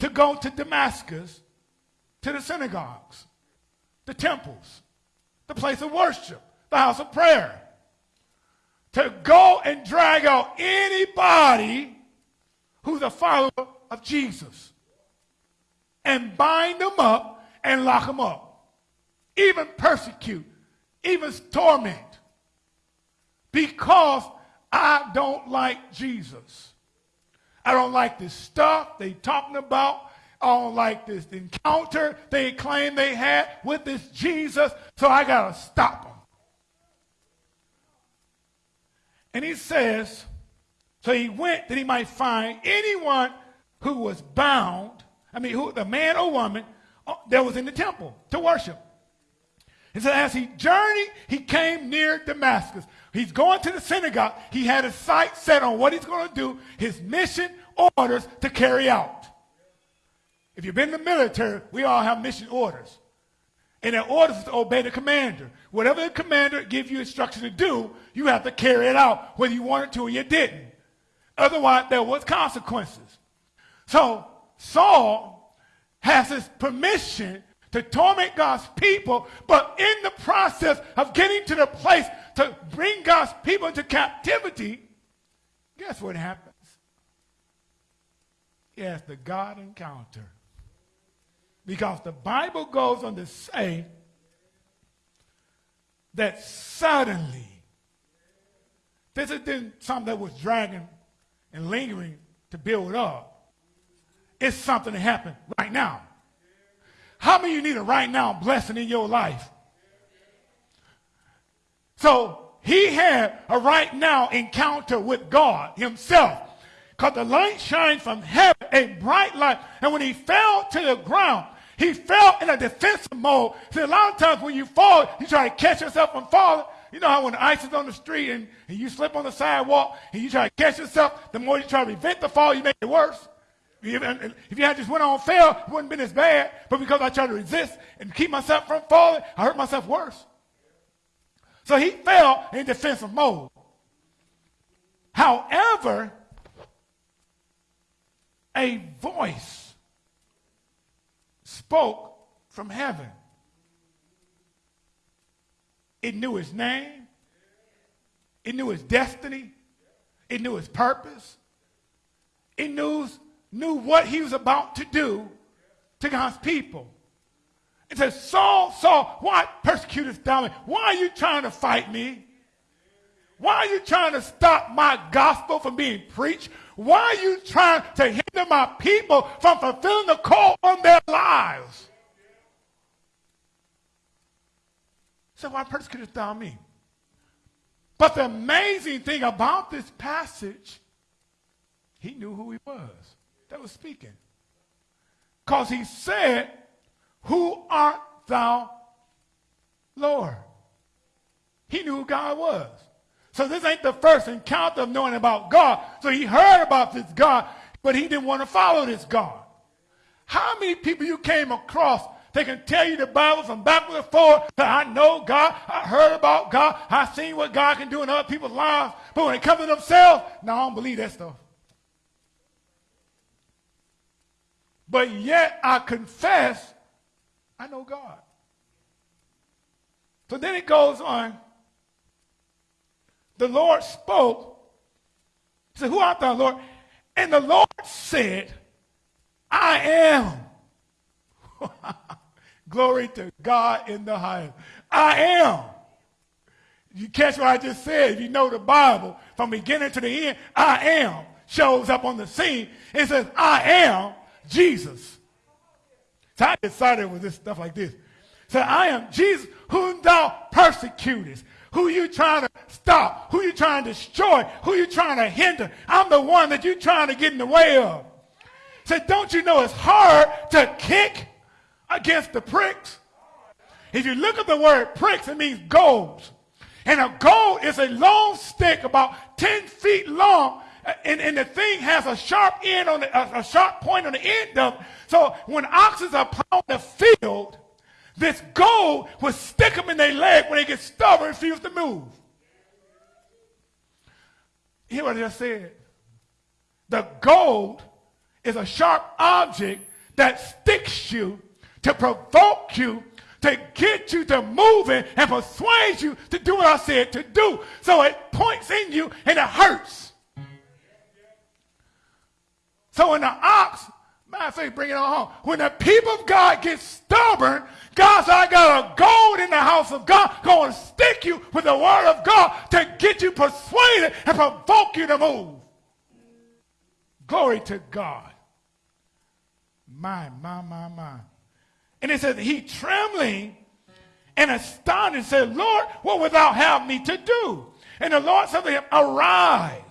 S1: To go to Damascus, to the synagogues, the temples, the place of worship, the house of prayer. To go and drag out anybody who's a follower of Jesus and bind them up and lock them up, even persecute, even torment, because I don't like Jesus. I don't like this stuff they talking about. I don't like this encounter they claim they had with this Jesus, so I got to stop them. And he says, so he went that he might find anyone who was bound, I mean, who, the man or woman uh, that was in the temple to worship. And so as he journeyed, he came near Damascus. He's going to the synagogue. He had his sight set on what he's going to do, his mission orders to carry out. If you've been in the military, we all have mission orders. And their orders is to obey the commander. Whatever the commander gives you instruction to do, you have to carry it out, whether you wanted to or you didn't. Otherwise, there was consequences. So Saul has his permission to torment God's people, but in the process of getting to the place to bring God's people into captivity, guess what happens? He has the God encounter. Because the Bible goes on to say that suddenly, this isn't something that was dragging and lingering to build up. It's something that happened right now. How many you need a right now blessing in your life? So he had a right now encounter with God himself. Because the light shined from heaven, a bright light. And when he fell to the ground, he fell in a defensive mode. See, a lot of times when you fall, you try to catch yourself from falling. You know how when the ice is on the street and, and you slip on the sidewalk and you try to catch yourself, the more you try to prevent the fall, you make it worse. If you had just went on fail, it wouldn't have been as bad. But because I tried to resist and keep myself from falling, I hurt myself worse. So he fell in defensive mode. However, a voice spoke from heaven. It knew his name. It knew his destiny. It knew his purpose. It knew, knew what he was about to do to God's people. It says, Saul, Saul, why persecutest thou me? Why are you trying to fight me? Why are you trying to stop my gospel from being preached? Why are you trying to hinder my people from fulfilling the call on their lives? So why persecutest thou me? But the amazing thing about this passage, he knew who he was that was speaking. Because he said, Who art thou, Lord? He knew who God was. So this ain't the first encounter of knowing about God. So he heard about this God, but he didn't want to follow this God. How many people you came across they can tell you the Bible from backward and forward that I know God, I heard about God, I seen what God can do in other people's lives, but when it comes to themselves, no, I don't believe that stuff. But yet I confess I know God. So then it goes on the Lord spoke. He said, Who art thou, Lord? And the Lord said, I am. Glory to God in the highest. I am. You catch what I just said? You know the Bible from beginning to the end, I am shows up on the scene. It says, I am Jesus. So I decided with this stuff like this. So I am Jesus whom thou persecutest. Who you trying to stop? Who you trying to destroy? Who you trying to hinder? I'm the one that you trying to get in the way of. Say, don't you know it's hard to kick against the pricks? If you look at the word pricks, it means goads. And a goad is a long stick about 10 feet long. And, and the thing has a sharp end on the, a, a sharp point on the end of it. So when oxen are plowing the field, this goad will stick them in their leg when they get stubborn and refuse to move. Hear what I just said? The goad is a sharp object that sticks you to provoke you to get you to moving and persuade you to do what I said to do. So it points in you and it hurts. So when the ox, of fact, bring it on home. When the people of God get stubborn, God said, I got a goad in the house of God going to stick you with the word of God to get you persuaded and provoke you to move. Glory to God. My, my, my, my. And it says, he trembling and astonished said, Lord, what wilt thou have me to do? And the Lord said to him, arise.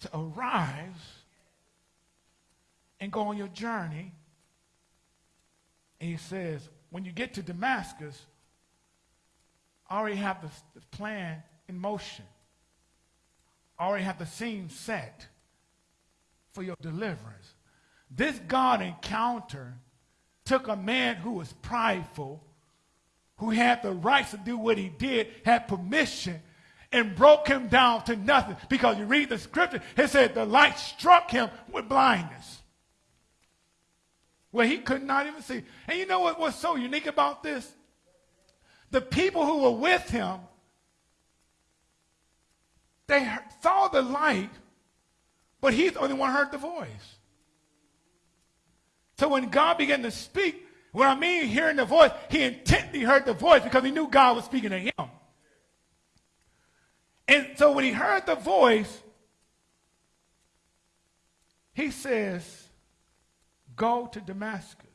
S1: So arise and go on your journey. And he says, when you get to Damascus, I already have the, the plan in motion. I already have the scene set for your deliverance. This God encounter took a man who was prideful, who had the rights to do what he did, had permission, and broke him down to nothing. Because you read the scripture, it said the light struck him with blindness. Where he could not even see. And you know what was so unique about this? The people who were with him, they saw the light, but he's the only one heard the voice. So when God began to speak, what I mean hearing the voice, he intently heard the voice because he knew God was speaking to him. And so when he heard the voice, he says, Go to Damascus.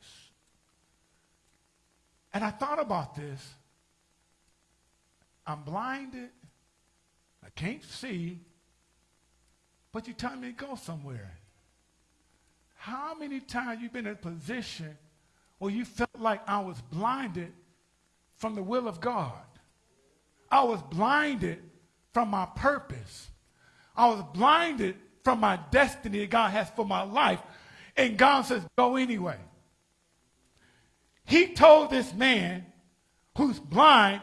S1: And I thought about this. I'm blinded. I can't see. But you tell me to go somewhere. How many times you've been in a position where you felt like I was blinded from the will of God? I was blinded from my purpose. I was blinded from my destiny that God has for my life. And God says, go anyway. He told this man who's blind,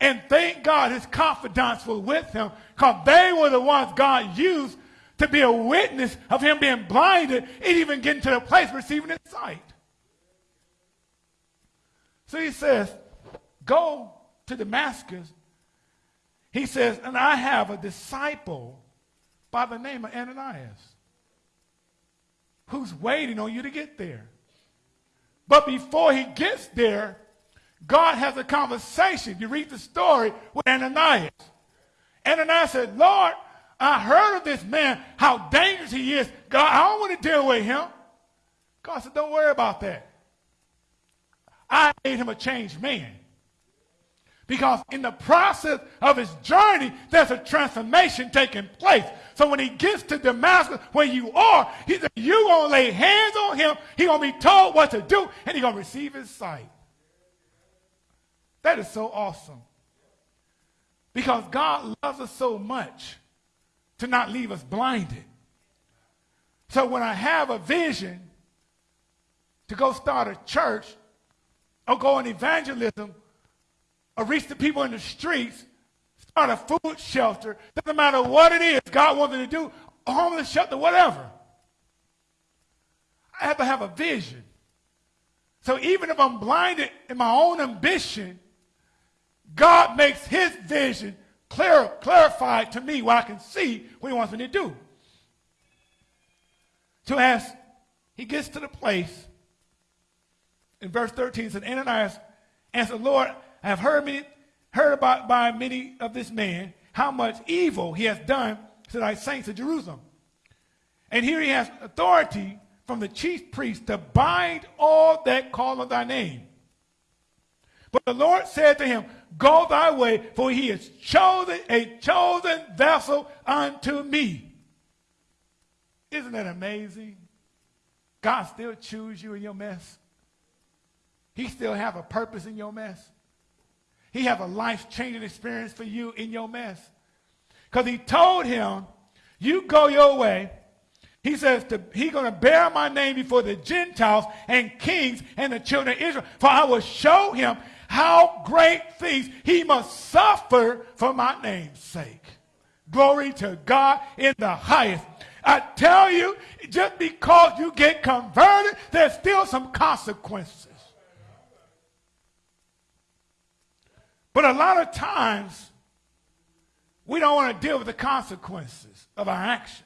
S1: and thank God his confidants were with him because they were the ones God used to be a witness of him being blinded and even getting to the place receiving his sight. So he says, Go to Damascus. He says, And I have a disciple by the name of Ananias who's waiting on you to get there. But before he gets there, God has a conversation. You read the story with Ananias. Ananias said, Lord, I heard of this man, how dangerous he is. God, I don't want to deal with him. God said, Don't worry about that. I made him a changed man. Because in the process of his journey, there's a transformation taking place. So when he gets to Damascus, where you are, he said, you're going to lay hands on him. He's going to be told what to do, and he's going to receive his sight. That is so awesome. Because God loves us so much to not leave us blinded. So when I have a vision to go start a church or go on evangelism or reach the people in the streets, start a food shelter, doesn't matter what it is God wants me to do, a homeless shelter, whatever. I have to have a vision. So even if I'm blinded in my own ambition, God makes his vision clear, clarified to me what I can see what he wants me to do. So ask, he gets to the place, in verse 13, said, Ananias answered, Lord, I have heard, many, heard about by many of this man how much evil he has done to thy saints of Jerusalem. And here he has authority from the chief priest to bind all that call on thy name. But the Lord said to him, Go thy way, for he is chosen a chosen vessel unto me. Isn't that amazing? God still choose you in your mess. He still have a purpose in your mess. He have a life-changing experience for you in your mess. Because he told him, you go your way. He says he's going to bear my name before the Gentiles and kings and the children of Israel. For I will show him how great things he must suffer for my name's sake. Glory to God in the highest. I tell you, just because you get converted, there's still some consequences. But a lot of times, we don't want to deal with the consequences of our actions.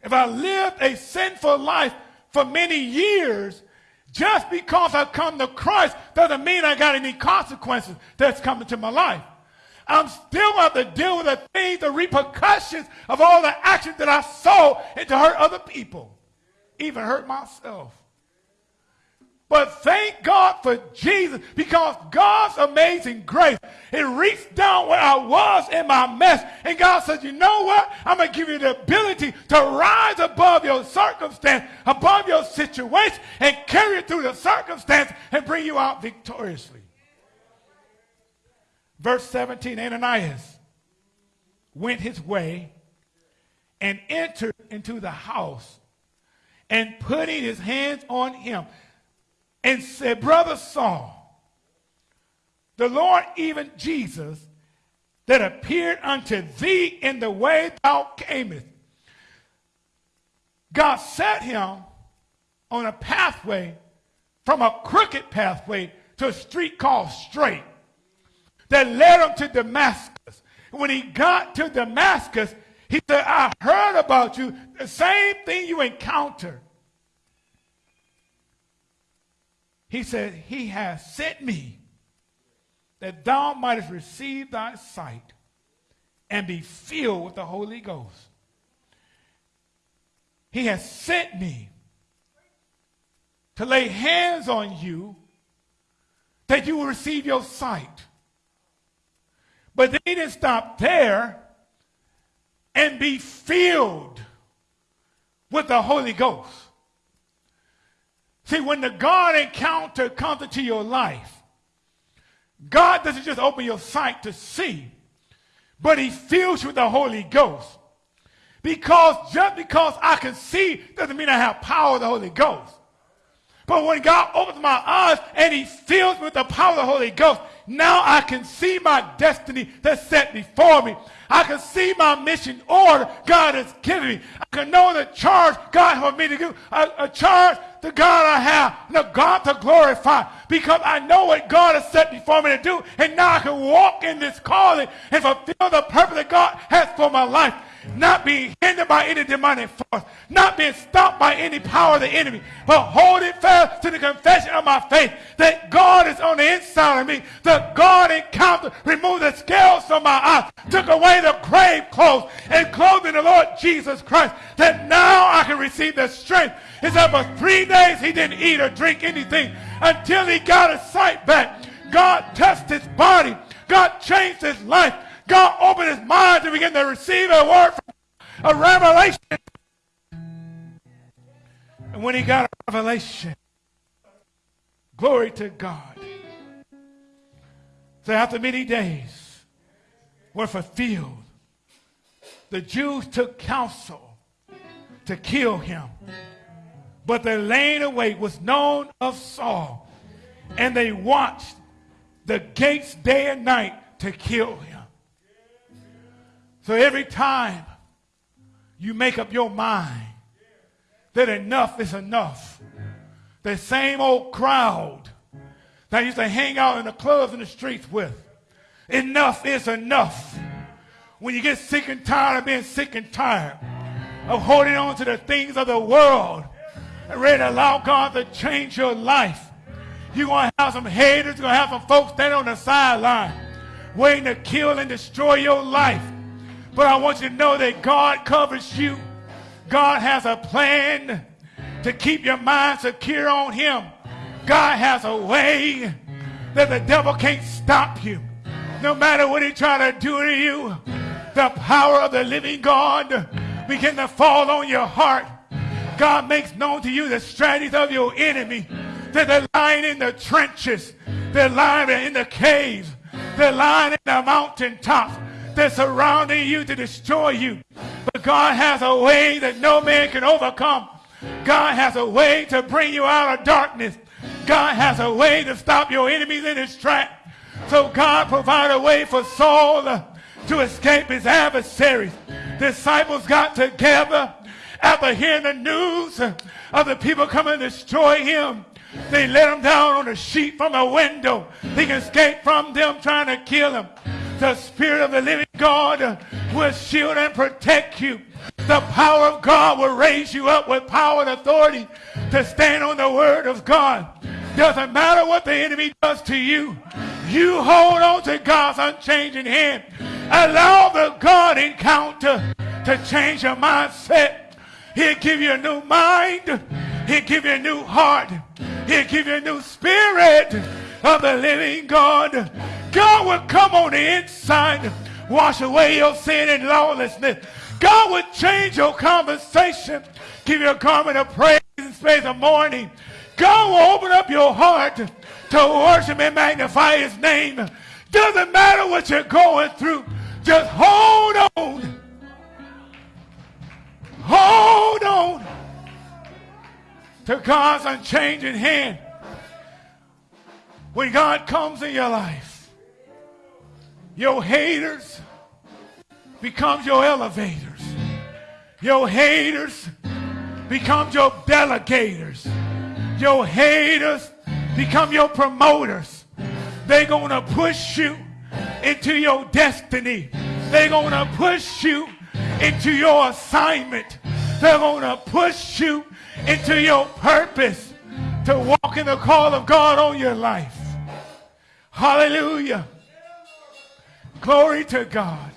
S1: If I lived a sinful life for many years, just because I've come to Christ doesn't mean I got any consequences that's coming to my life. I'm still going to have to deal with the things, the repercussions of all the actions that I and to hurt other people, even hurt myself. But thank God for Jesus because God's amazing grace, it reached down where I was in my mess. And God said, you know what? I'm going to give you the ability to rise above your circumstance, above your situation, and carry it through the circumstance and bring you out victoriously. Verse 17, Ananias went his way and entered into the house and putting his hands on him and said, Brother Saul, the Lord, even Jesus, that appeared unto thee in the way thou camest. God set him on a pathway from a crooked pathway to a street called straight that led him to Damascus. When he got to Damascus, he said, I heard about you, the same thing you encountered. He said, He has sent me that thou mightest receive thy sight and be filled with the Holy Ghost. He has sent me to lay hands on you that you will receive your sight. But they didn't stop there and be filled with the Holy Ghost. See, when the God encounter comes into your life, God doesn't just open your sight to see, but he fills you with the Holy Ghost. Because just because I can see doesn't mean I have power of the Holy Ghost. But when God opens my eyes and he fills me with the power of the Holy Ghost, now I can see my destiny that's set before me. I can see my mission order God has given me. I can know the charge God has me to do, a, a charge the God I have, the God to glorify, because I know what God has set before me to do, and now I can walk in this calling and fulfill the purpose that God has for my life not being hindered by any demonic force, not being stopped by any power of the enemy, but holding fast to the confession of my faith that God is on the inside of me. The God encounter removed the scales from my eyes, took away the grave clothes, and clothed in the Lord Jesus Christ. That now I can receive the strength. He said for three days he didn't eat or drink anything until he got his sight back. God touched his body. God changed his life. God opened his mind to begin to receive a word from a revelation. And when he got a revelation, glory to God. So after many days were fulfilled, the Jews took counsel to kill him. But the laying away was known of Saul, and they watched the gates day and night to kill him. So every time you make up your mind that enough is enough, the same old crowd that used to hang out in the clubs and the streets with, enough is enough. When you get sick and tired of being sick and tired of holding on to the things of the world and ready to allow God to change your life, you're going to have some haters, you're going to have some folks standing on the sideline waiting to kill and destroy your life. But I want you to know that God covers you. God has a plan to keep your mind secure on him. God has a way that the devil can't stop you. No matter what he try to do to you, the power of the living God begin to fall on your heart. God makes known to you the strategies of your enemy. That they're lying in the trenches. They're lying in the caves. They're lying in the mountaintops. They're surrounding you to destroy you. But God has a way that no man can overcome. God has a way to bring you out of darkness. God has a way to stop your enemies in his track. So God provided a way for Saul to escape his adversaries. Disciples got together after hearing the news of the people coming to destroy him. They let him down on a sheet from a window. He can escape from them trying to kill him. The Spirit of the living God will shield and protect you. The power of God will raise you up with power and authority to stand on the word of God. Doesn't matter what the enemy does to you. You hold on to God's unchanging hand. Allow the God encounter to change your mindset. He'll give you a new mind. He'll give you a new heart. He'll give you a new spirit of the living God. God will come on the inside, wash away your sin and lawlessness. God will change your conversation, give you a garment of praise and space of mourning. God will open up your heart to worship and magnify his name. Doesn't matter what you're going through, just hold on. Hold on. to God's unchanging hand. When God comes in your life, your haters becomes your elevators. Your haters become your delegators. Your haters become your promoters. They're going to push you into your destiny. They're going to push you into your assignment. They're going to push you into your purpose to walk in the call of God on your life. Hallelujah. Glory to God.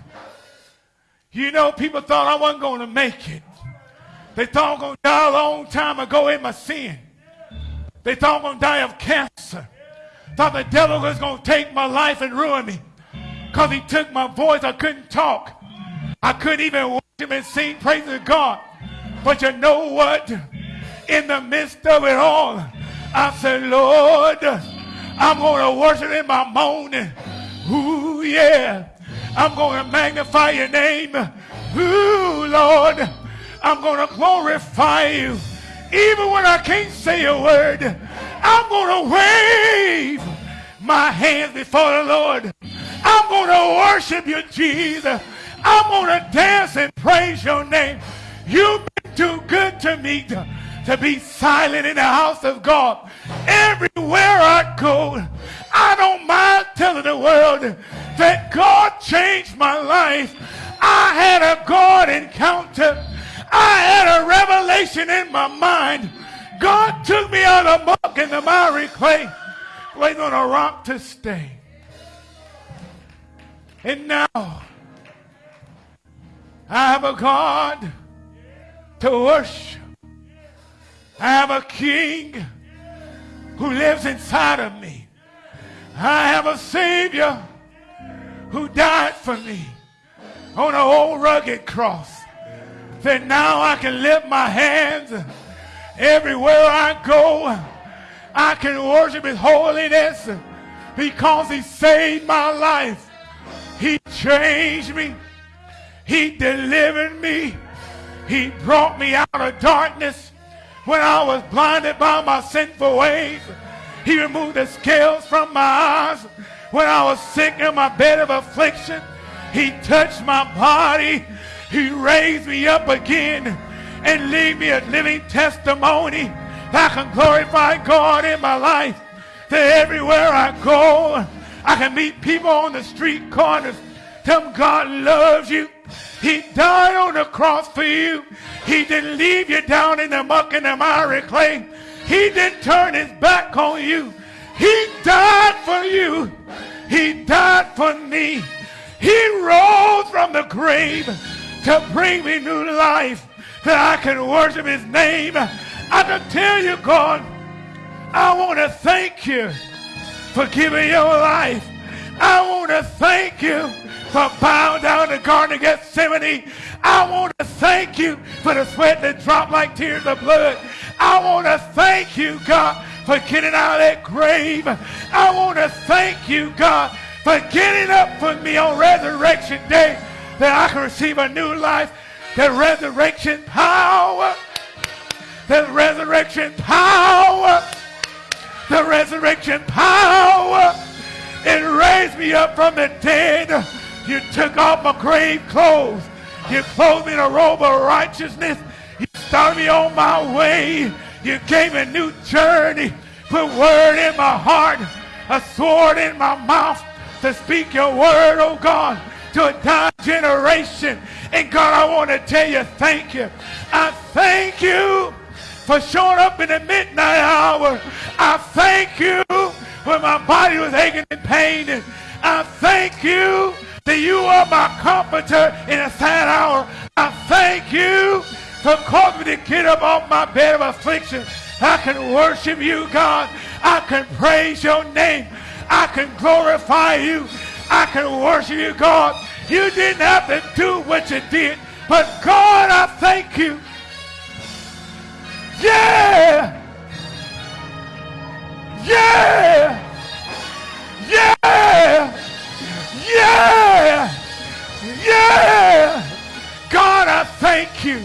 S1: You know, people thought I wasn't going to make it. They thought I was going to die a long time ago in my sin. They thought I was going to die of cancer. Thought the devil was going to take my life and ruin me. Because he took my voice. I couldn't talk. I couldn't even worship and sing praise to God. But you know what? In the midst of it all, I said, Lord, I'm going to worship in my moaning. Ooh, yeah. I'm going to magnify your name. Ooh, Lord. I'm going to glorify you. Even when I can't say a word, I'm going to wave my hands before the Lord. I'm going to worship you, Jesus. I'm going to dance and praise your name. You've been too good to me to, be silent in the house of God. Everywhere I go, I don't mind telling the world that God changed my life. I had a God encounter. I had a revelation in my mind. God took me out of muck and the miry clay, laid on a rock to stay. And now I have a God to worship. I have a king who lives inside of me. I have a Savior who died for me on an old rugged cross. That now I can lift my hands everywhere I go. I can worship His holiness because He saved my life. He changed me. He delivered me. He brought me out of darkness when I was blinded by my sinful ways. He removed the scales from my eyes when I was sick in my bed of affliction. He touched my body. He raised me up again and leave me a living testimony that I can glorify God in my life. That everywhere I go, I can meet people on the street corners. Tell them God loves you. He died on the cross for you. He didn't leave you down in the muck and the miry clay. He didn't turn his back on you. He died for you. He died for me. He rose from the grave to bring me new life that I can worship his name. I can tell you, God, I want to thank you for giving your life. I want to thank you for bowing down the Garden of Gethsemane. I want to thank you for the sweat that dropped like tears of blood. I want to thank you, God, for getting out of that grave. I want to thank you, God, for getting up for me on resurrection day that I can receive a new life. The resurrection power. The resurrection power. The resurrection power. It raised me up from the dead. You took off my grave clothes. You clothed me in a robe of righteousness. You started me on my way. You gave me a new journey. Put word in my heart, a sword in my mouth to speak your word, oh God, to a dying generation. And God, I want to tell you thank you. I thank you for showing up in the midnight hour. I thank you when my body was aching in pain. I thank you that you are my comforter in a sad hour. I thank you for causing me to get up off my bed of affliction. I can worship you, God. I can praise your name. I can glorify you. I can worship you, God. You didn't have to do what you did, but God, I thank you. Yeah! Yeah! Yeah! Yeah! Yeah! God, I thank you.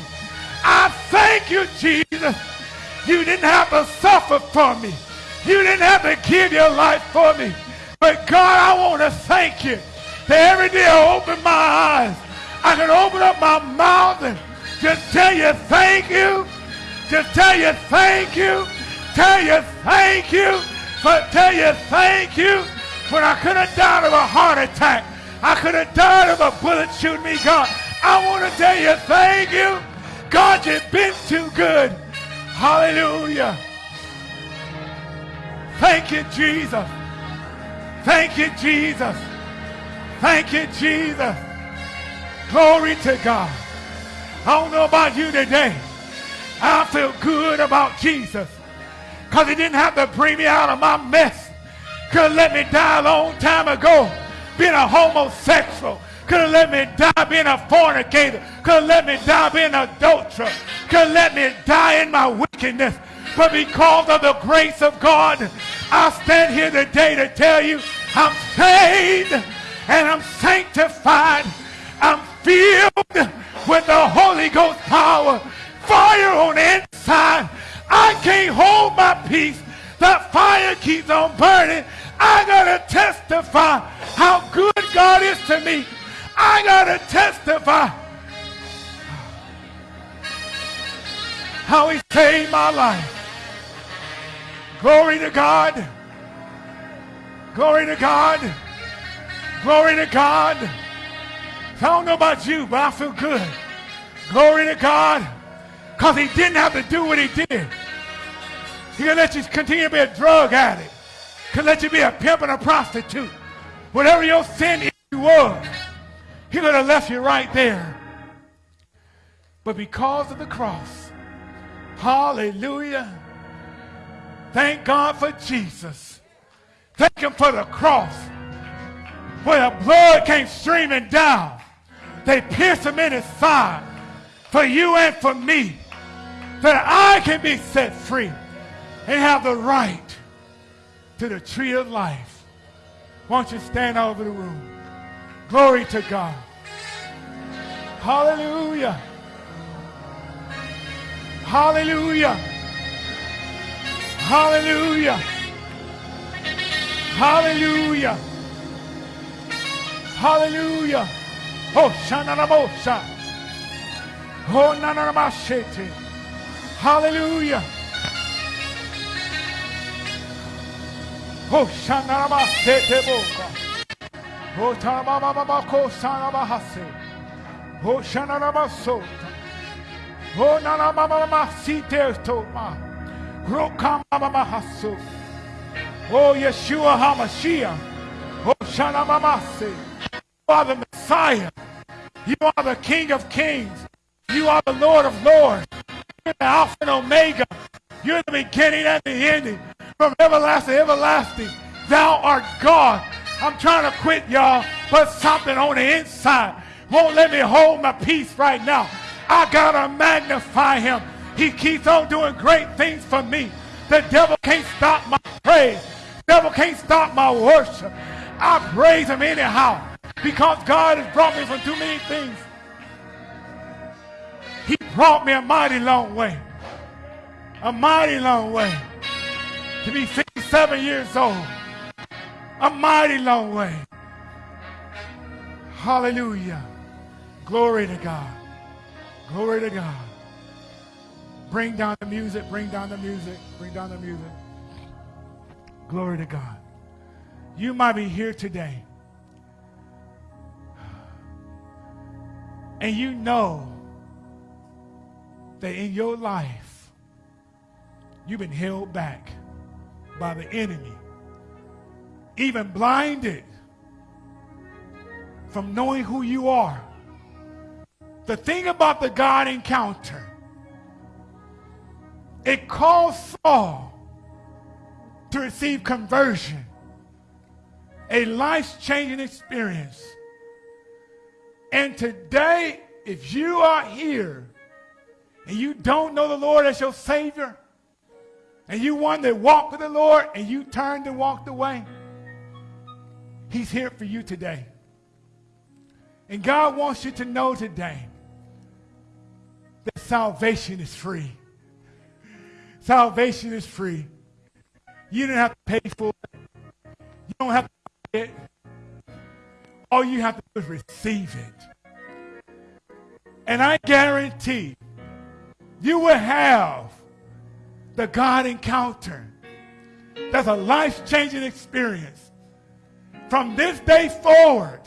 S1: I thank you, Jesus. You didn't have to suffer for me. You didn't have to give your life for me. But God, I want to thank you that every day I open my eyes, I can open up my mouth and just tell you thank you. Just tell you thank you. Tell you thank you. But tell you thank you when I could have died of a heart attack. I could have died of a bullet shooting me, God. I want to tell you thank you. God, you've been too good. Hallelujah. Thank you, Jesus. Thank you, Jesus. Thank you, Jesus. Glory to God. I don't know about you today. I feel good about Jesus. Because he didn't have to bring me out of my mess. Could have let me die a long time ago being a homosexual. Could have let me die being a fornicator. Could have let me die being an adulterer. Could have let me die in my wickedness. But because of the grace of God, I stand here today to tell you I'm saved and I'm sanctified. I'm filled with the Holy Ghost power. Fire on the inside. I can't hold my peace. That fire keeps on burning. I got to testify how good God is to me. I got to testify how he saved my life. Glory to God. Glory to God. Glory to God. I don't know about you, but I feel good. Glory to God. Because he didn't have to do what he did. He could let you continue to be a drug addict. Could let you be a pimp and a prostitute. Whatever your sin you was, he could have left you right there. But because of the cross, hallelujah, thank God for Jesus. Thank him for the cross where the blood came streaming down. They pierced him in his side for you and for me that I can be set free and have the right to the tree of life. Why don't you stand all over the room? Glory to God. Hallelujah. Hallelujah. Hallelujah. Hallelujah. Hallelujah. Oh, Shananamosa. Oh, Nanamashete. Hallelujah. Oh, Yeshua HaMashiach. Oh, Shanamamase. You are the Messiah. You are the King of Kings. You are the Lord of Lords. You're the Alpha and Omega. You're the beginning and the ending. From everlasting everlasting. Thou art God. I'm trying to quit, y'all, but something on the inside won't let me hold my peace right now. I got to magnify him. He keeps on doing great things for me. The devil can't stop my praise. The devil can't stop my worship. I praise him anyhow because God has brought me from too many things. He brought me a mighty long way. A mighty long way. To be 57 years old. A mighty long way. Hallelujah. Glory to God. Glory to God. Bring down the music, bring down the music, bring down the music. Glory to God. You might be here today. And you know that in your life, you've been held back by the enemy, even blinded from knowing who you are. The thing about the God encounter, it caused Saul to receive conversion, a life changing experience. And today, if you are here and you don't know the Lord as your Savior, and you want to walk with the Lord and you turned and walked away, He's here for you today. And God wants you to know today that salvation is free. Salvation is free. You don't have to pay for it. You don't have to buy it. All you have to do is receive it. And I guarantee you will have the God encounter. That's a life changing experience. From this day forward,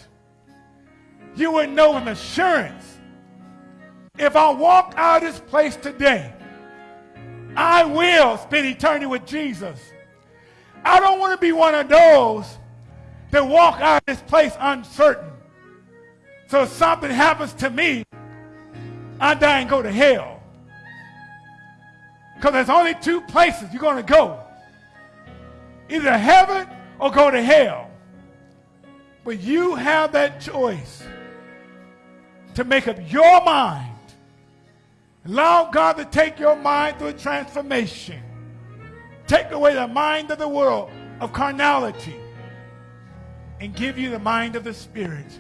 S1: you will know with assurance if I walk out of this place today, I will spend eternity with Jesus. I don't want to be one of those that walk out of this place uncertain. So if something happens to me, I die and go to hell. Because there's only two places you're going to go. Either heaven or go to hell. But you have that choice to make up your mind. Allow God to take your mind through a transformation. Take away the mind of the world of carnality and give you the mind of the Spirit.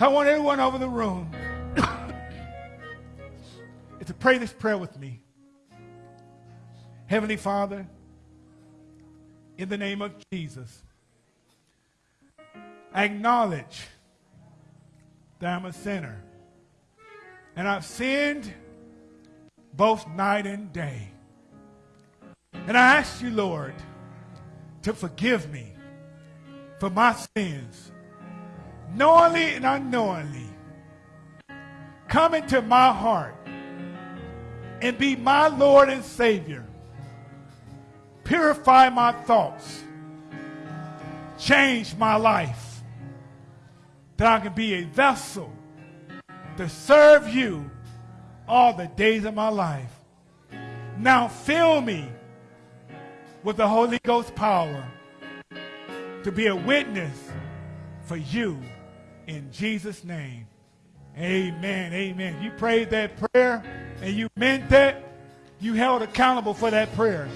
S1: I want everyone over the room to pray this prayer with me. Heavenly Father, in the name of Jesus, I acknowledge that I'm a sinner. And I've sinned both night and day. And I ask you, Lord, to forgive me for my sins, knowingly and unknowingly. Come into my heart and be my Lord and Savior. Purify my thoughts. Change my life. That I can be a vessel to serve you all the days of my life. Now fill me with the Holy Ghost power to be a witness for you in Jesus' name. Amen. Amen. You prayed that prayer and you meant that, you held accountable for that prayer.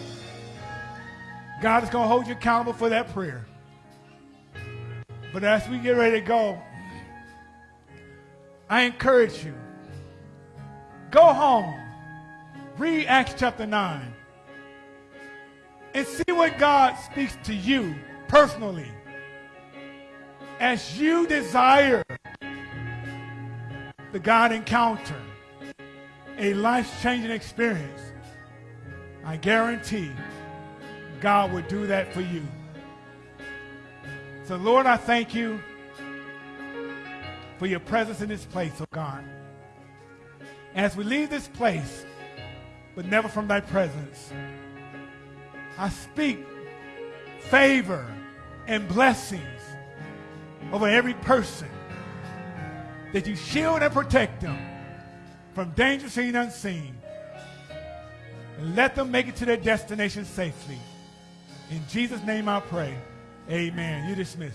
S1: God is going to hold you accountable for that prayer. But as we get ready to go, I encourage you go home, read Acts chapter 9, and see what God speaks to you personally as you desire the God encounter, a life changing experience. I guarantee God will do that for you. So, Lord, I thank you for your presence in this place, oh God. As we leave this place, but never from thy presence, I speak favor and blessings over every person that you shield and protect them from danger seen and unseen. And let them make it to their destination safely. In Jesus' name I pray. Amen. You dismiss.